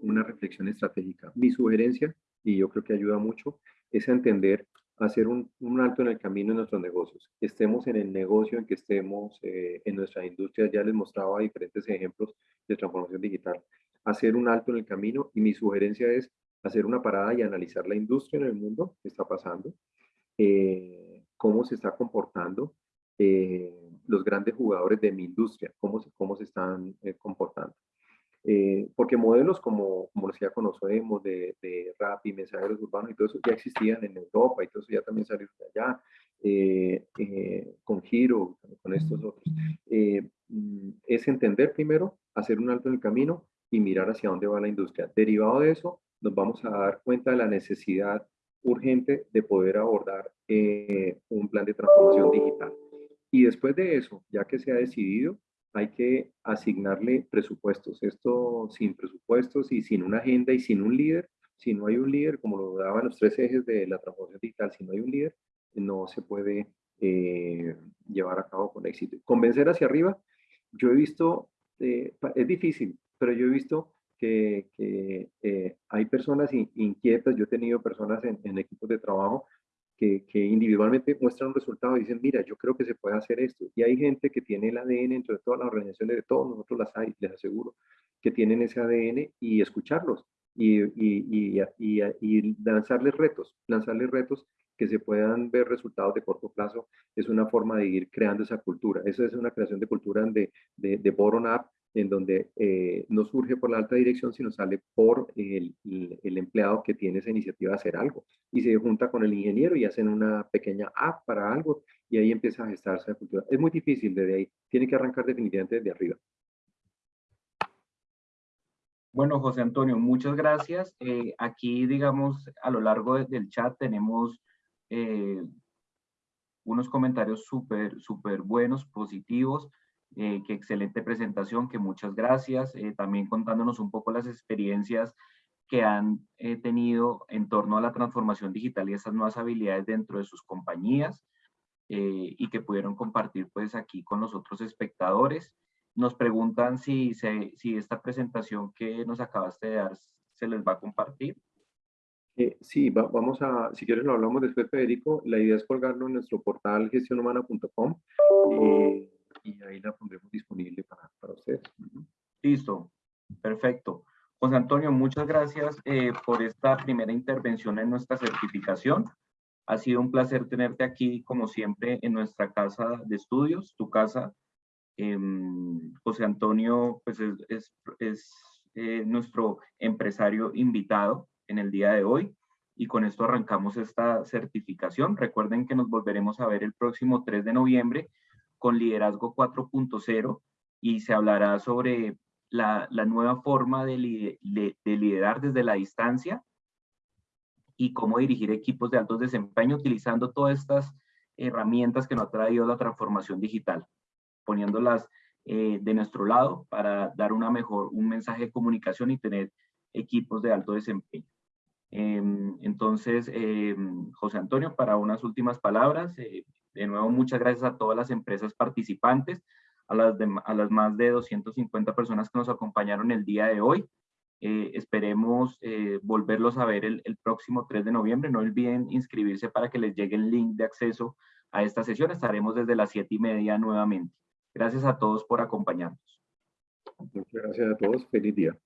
una reflexión estratégica. Mi sugerencia, y yo creo que ayuda mucho, es entender, hacer un, alto en el camino en nuestros negocios. Estemos en el negocio en que estemos, eh, en nuestra industria, ya les mostraba diferentes ejemplos de transformación digital. Hacer un alto en el camino y mi sugerencia es hacer una parada y analizar la industria en el mundo, qué está pasando, eh, cómo se está comportando, eh, los grandes jugadores de mi industria, cómo cómo se están comportando. Eh, porque modelos como, como los que ya conocemos de, de rap y mensajeros urbanos y todo eso ya existían en Europa y todo eso ya también salió de allá, eh, eh, con Giro, con estos otros. Mm, es entender primero, hacer un alto en el camino y mirar hacia dónde va la industria. Derivado de eso, nos vamos a dar cuenta de la necesidad urgente de poder abordar un plan de transformación digital. Y después de eso, ya que se ha decidido, hay que asignarle presupuestos. Esto sin presupuestos y sin una agenda y sin un líder, si no hay un líder, como lo daban los tres ejes de la transformación digital, si no hay un líder, no se puede eh, llevar a cabo con éxito. Convencer hacia arriba, yo he visto, eh, es difícil, pero yo he visto que, eh, hay personas inquietas, yo he tenido personas en, en equipos de trabajo que, individualmente muestran un resultado y dicen, mira, yo creo que se puede hacer esto. Y hay gente que tiene el ADN dentro de todas las organizaciones, de todos nosotros las hay, les aseguro, que tienen ese ADN y escucharlos y, y, y, y, lanzarles retos, lanzarles retos que se puedan ver resultados de corto plazo, es una forma de ir creando esa cultura. Eso es una creación de cultura de, de, de bottom-up en donde eh, no surge por la alta dirección, sino sale por el, el, empleado que tiene esa iniciativa de hacer algo. Y se junta con el ingeniero y hacen una pequeña app para algo y ahí empieza a gestarse la cultura. Es muy difícil desde ahí, tiene que arrancar definitivamente desde arriba. Bueno, José Antonio, muchas gracias. Eh, aquí, digamos, a lo largo del chat tenemos eh, unos comentarios súper, súper buenos, positivos. Eh, qué excelente presentación, que muchas gracias. Eh, también contándonos un poco las experiencias que han tenido en torno a la transformación digital y esas nuevas habilidades dentro de sus compañías y que pudieron compartir pues aquí con los otros espectadores. Nos preguntan si, si esta presentación que nos acabaste de dar se les va a compartir. Sí, vamos a, si quieres lo hablamos después, Federico. La idea es colgarlo en nuestro portal gestionhumana.com y ahí la pondremos disponible para, para ustedes. Listo. Perfecto. José Antonio, muchas gracias eh, por esta primera intervención en nuestra certificación. Ha sido un placer tenerte aquí, como siempre, en nuestra casa de estudios, tu casa. Em, José Antonio, pues es, es, eh, nuestro empresario invitado en el día de hoy. Y con esto arrancamos esta certificación. Recuerden que nos volveremos a ver el próximo 3 de noviembre con Liderazgo 4.0 y se hablará sobre la, nueva forma de, liderar desde la distancia y cómo dirigir equipos de alto desempeño utilizando todas estas herramientas que nos ha traído la transformación digital, poniéndolas eh, de nuestro lado para dar una mejor, un mensaje de comunicación y tener equipos de alto desempeño. Em, entonces, em, José Antonio, para unas últimas palabras, eh, de nuevo, muchas gracias a todas las empresas participantes, a las, a las más de 250 personas que nos acompañaron el día de hoy. Eh, esperemos eh, volverlos a ver el, el, próximo 3 de noviembre. No olviden inscribirse para que les llegue el link de acceso a esta sesión. Estaremos desde las 7 y media nuevamente. Gracias a todos por acompañarnos. Muchas gracias a todos. Feliz día.